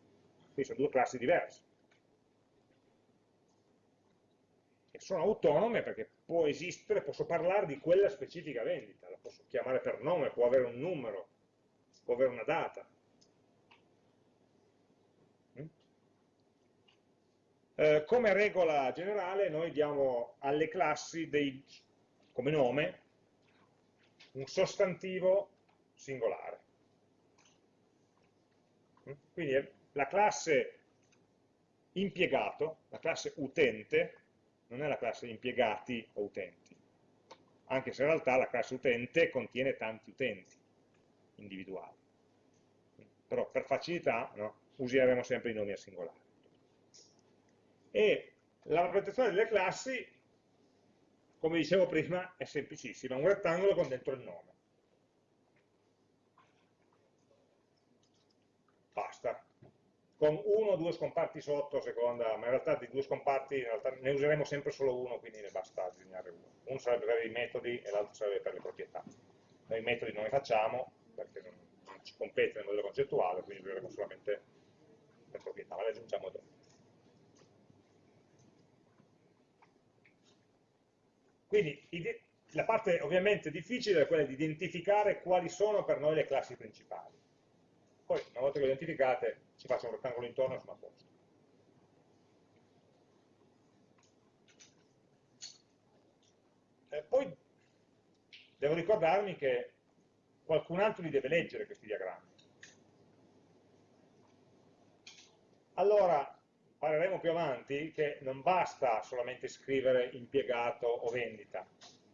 quindi sono due classi diverse. E sono autonome perché può esistere, posso parlare di quella specifica vendita, la posso chiamare per nome, può avere un numero, può avere una data. Mm? Eh, come regola generale noi diamo alle classi dei, come nome un sostantivo singolare. Quindi la classe impiegato, la classe utente, non è la classe impiegati o utenti, anche se in realtà la classe utente contiene tanti utenti individuali. Però per facilità no, useremo sempre i nomi a singolare. E la rappresentazione delle classi, come dicevo prima, è semplicissima, un rettangolo con dentro il nome. Basta, con uno o due scomparti sotto seconda, ma in realtà di due scomparti ne useremo sempre solo uno, quindi ne basta disegnare uno. Uno sarebbe per i metodi e l'altro sarebbe per le proprietà. Noi i metodi non li facciamo perché non ci compete nel modello concettuale, quindi useremo solamente le proprietà, ma le aggiungiamo dopo. Quindi la parte ovviamente difficile è quella di identificare quali sono per noi le classi principali. Poi, una volta che le identificate, ci faccio un rettangolo intorno e sono a posto. E poi devo ricordarmi che qualcun altro li deve leggere questi diagrammi. Allora, parleremo più avanti che non basta solamente scrivere impiegato o vendita,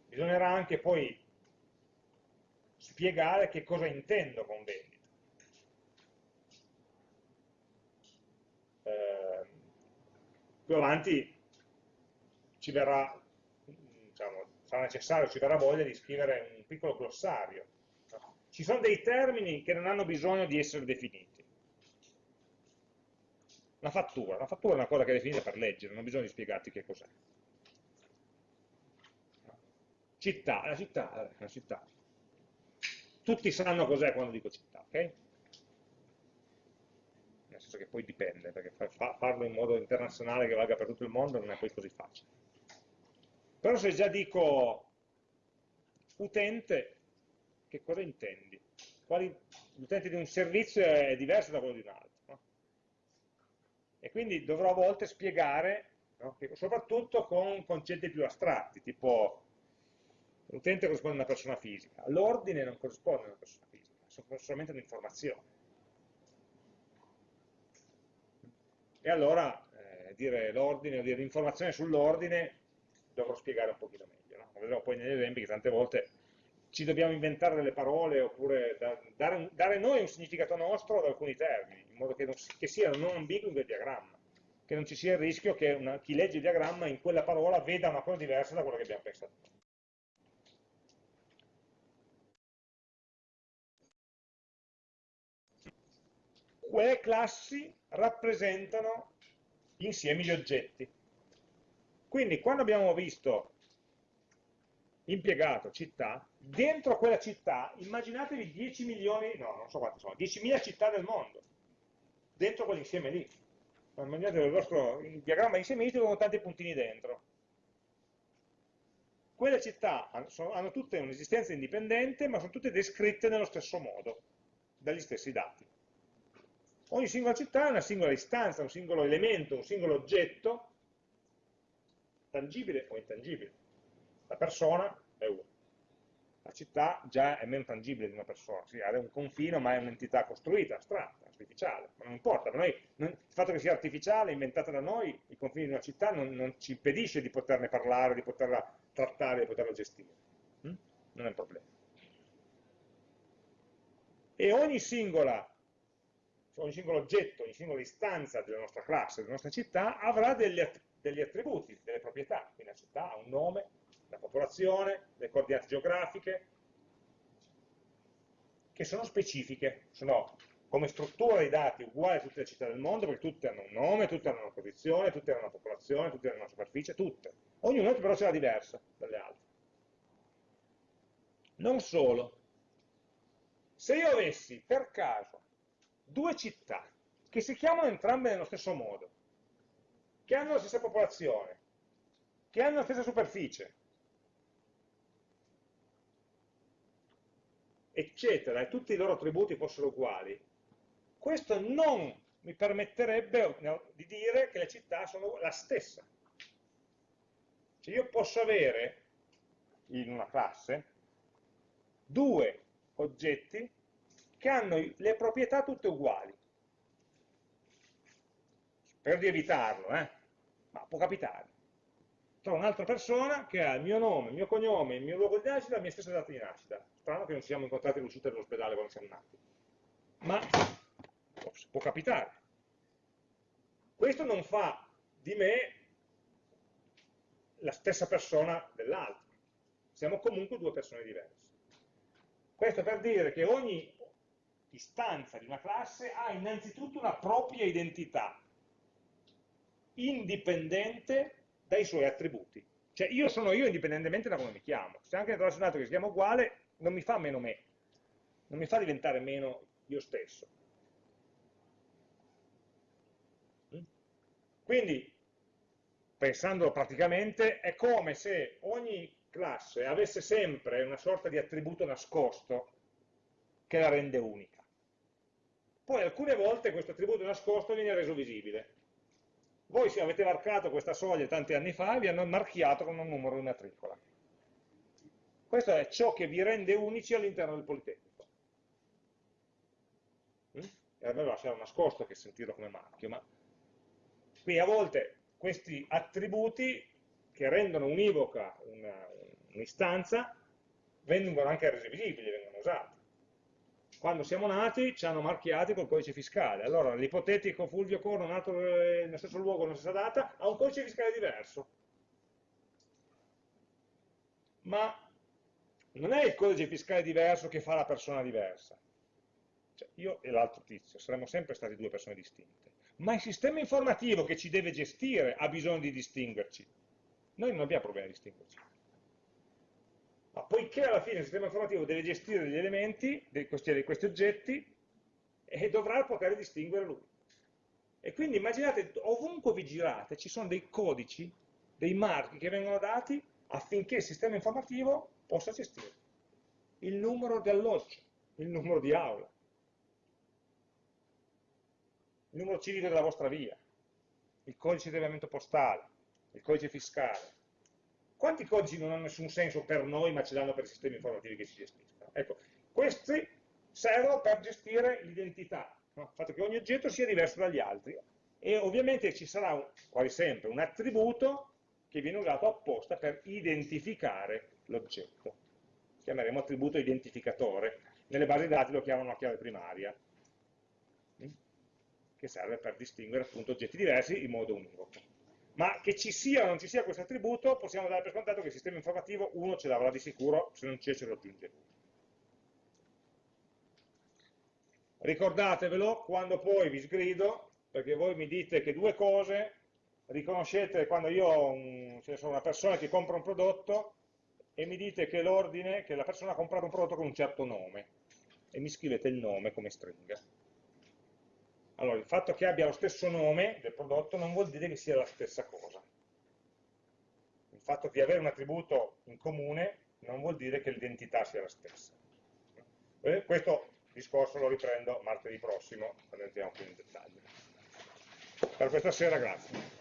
bisognerà anche poi spiegare che cosa intendo con vendita. eh, più avanti ci verrà, diciamo, sarà necessario, ci verrà voglia di scrivere un piccolo glossario. Ci sono dei termini che non hanno bisogno di essere definiti. La fattura, la fattura è una cosa che è definita per leggere, non di spiegarti che cos'è. Città, la città, la città. Tutti sanno cos'è quando dico città, ok? nel senso che poi dipende, perché farlo in modo internazionale che valga per tutto il mondo non è poi così facile. Però se già dico utente, che cosa intendi? L'utente di un servizio è diverso da quello di un altro. E quindi dovrò a volte spiegare, no? soprattutto con concetti più astratti, tipo l'utente corrisponde a una persona fisica, l'ordine non corrisponde a una persona fisica, è solamente un'informazione. e allora eh, dire l'ordine o dire l'informazione sull'ordine dovrò spiegare un pochino meglio. No? Vedremo poi negli esempi che tante volte ci dobbiamo inventare delle parole oppure da, dare, dare, noi un significato nostro ad alcuni termini, in modo che, non, che siano non ambigui del diagramma, che non ci sia il rischio che una, chi legge il diagramma in quella parola veda una cosa diversa da quello che abbiamo pensato quelle classi rappresentano insiemi di oggetti. Quindi quando abbiamo visto impiegato, città, dentro quella città immaginatevi 10 milioni, no, non so quanti sono, 10.000 città del mondo, dentro quell'insieme lì. Immaginate il vostro il diagramma insiemitico con tanti puntini dentro. Quelle città hanno tutte un'esistenza indipendente, ma sono tutte descritte nello stesso modo, dagli stessi dati. Ogni singola città è una singola istanza, un singolo elemento, un singolo oggetto tangibile o intangibile. La persona è una. La città già è meno tangibile di una persona, sì, ha un confine ma è un'entità costruita, astratta, artificiale, ma non importa, noi, non, il fatto che sia artificiale, inventata da noi, i confini di una città non, non ci impedisce di poterne parlare, di poterla trattare, di poterla gestire. Hm? Non è un problema. E ogni singola ogni singolo oggetto, ogni singola istanza della nostra classe, della nostra città, avrà degli, degli attributi, delle proprietà. Quindi la città ha un nome, la popolazione, le coordinate geografiche, che sono specifiche, sono come struttura dei dati uguali a tutte le città del mondo, perché tutte hanno un nome, tutte hanno una posizione, tutte hanno una popolazione, tutte hanno una superficie, tutte. Ognuna però ce l'ha diversa dalle altre. Non solo. Se io avessi per caso due città che si chiamano entrambe nello stesso modo, che hanno la stessa popolazione, che hanno la stessa superficie, eccetera, e tutti i loro attributi fossero uguali, questo non mi permetterebbe di dire che le città sono la stessa. Cioè io posso avere in una classe due oggetti che hanno le proprietà tutte uguali. Per di evitarlo, eh? ma può capitare. Trovo un'altra persona che ha il mio nome, il mio cognome, il mio luogo di nascita, la mia stessa data di nascita. Strano che non ci siamo incontrati all'uscita dell'ospedale quando siamo nati. Ma può capitare. Questo non fa di me la stessa persona dell'altro. Siamo comunque due persone diverse. Questo per dire che ogni istanza di una classe ha innanzitutto una propria identità, indipendente dai suoi attributi. Cioè io sono io indipendentemente da come mi chiamo. Se anche un altro che si chiama uguale, non mi fa meno me, non mi fa diventare meno io stesso. Mm? Quindi, pensandolo praticamente, è come se ogni classe avesse sempre una sorta di attributo nascosto che la rende unica. Poi alcune volte questo attributo nascosto viene reso visibile. Voi se avete marcato questa soglia tanti anni fa vi hanno marchiato con un numero in matricola. Questo è ciò che vi rende unici all'interno del Politecnico. Mm? E a me va essere nascosto che sentirlo come marchio, ma quindi a volte questi attributi che rendono univoca un'istanza vengono anche resi visibili, vengono usati quando siamo nati ci hanno marchiati col codice fiscale. Allora l'ipotetico Fulvio Corno nato nello stesso luogo, nella stessa data, ha un codice fiscale diverso. Ma non è il codice fiscale diverso che fa la persona diversa. Cioè, io e l'altro tizio saremmo sempre stati due persone distinte. Ma il sistema informativo che ci deve gestire ha bisogno di distinguerci. Noi non abbiamo problemi a distinguerci ma poiché alla fine il sistema informativo deve gestire degli elementi, questi, questi oggetti, e dovrà poter distinguere lui. E quindi immaginate, ovunque vi girate, ci sono dei codici, dei marchi che vengono dati affinché il sistema informativo possa gestire. Il numero di alloggio, il numero di aula, il numero civico della vostra via, il codice di rilevamento postale, il codice fiscale, quanti codici non hanno nessun senso per noi, ma ce l'hanno per i sistemi informativi che si gestiscono? Ecco, questi servono per gestire l'identità, no? il fatto che ogni oggetto sia diverso dagli altri. E ovviamente ci sarà, un, quasi sempre, un attributo che viene usato apposta per identificare l'oggetto. Chiameremo attributo identificatore. Nelle basi dati lo chiamano la chiave primaria, mm? che serve per distinguere appunto oggetti diversi in modo univoco ma che ci sia o non ci sia questo attributo, possiamo dare per scontato che il sistema informativo uno ce l'avrà di sicuro, se non c'è ce lo aggiunge. Ricordatevelo quando poi vi sgrido, perché voi mi dite che due cose, riconoscete quando io ho un, una persona che compra un prodotto e mi dite che l'ordine, che la persona ha comprato un prodotto con un certo nome, e mi scrivete il nome come stringa. Allora, il fatto che abbia lo stesso nome del prodotto non vuol dire che sia la stessa cosa. Il fatto di avere un attributo in comune non vuol dire che l'identità sia la stessa. Eh, questo discorso lo riprendo martedì prossimo, quando entriamo più in dettaglio. Per questa sera grazie.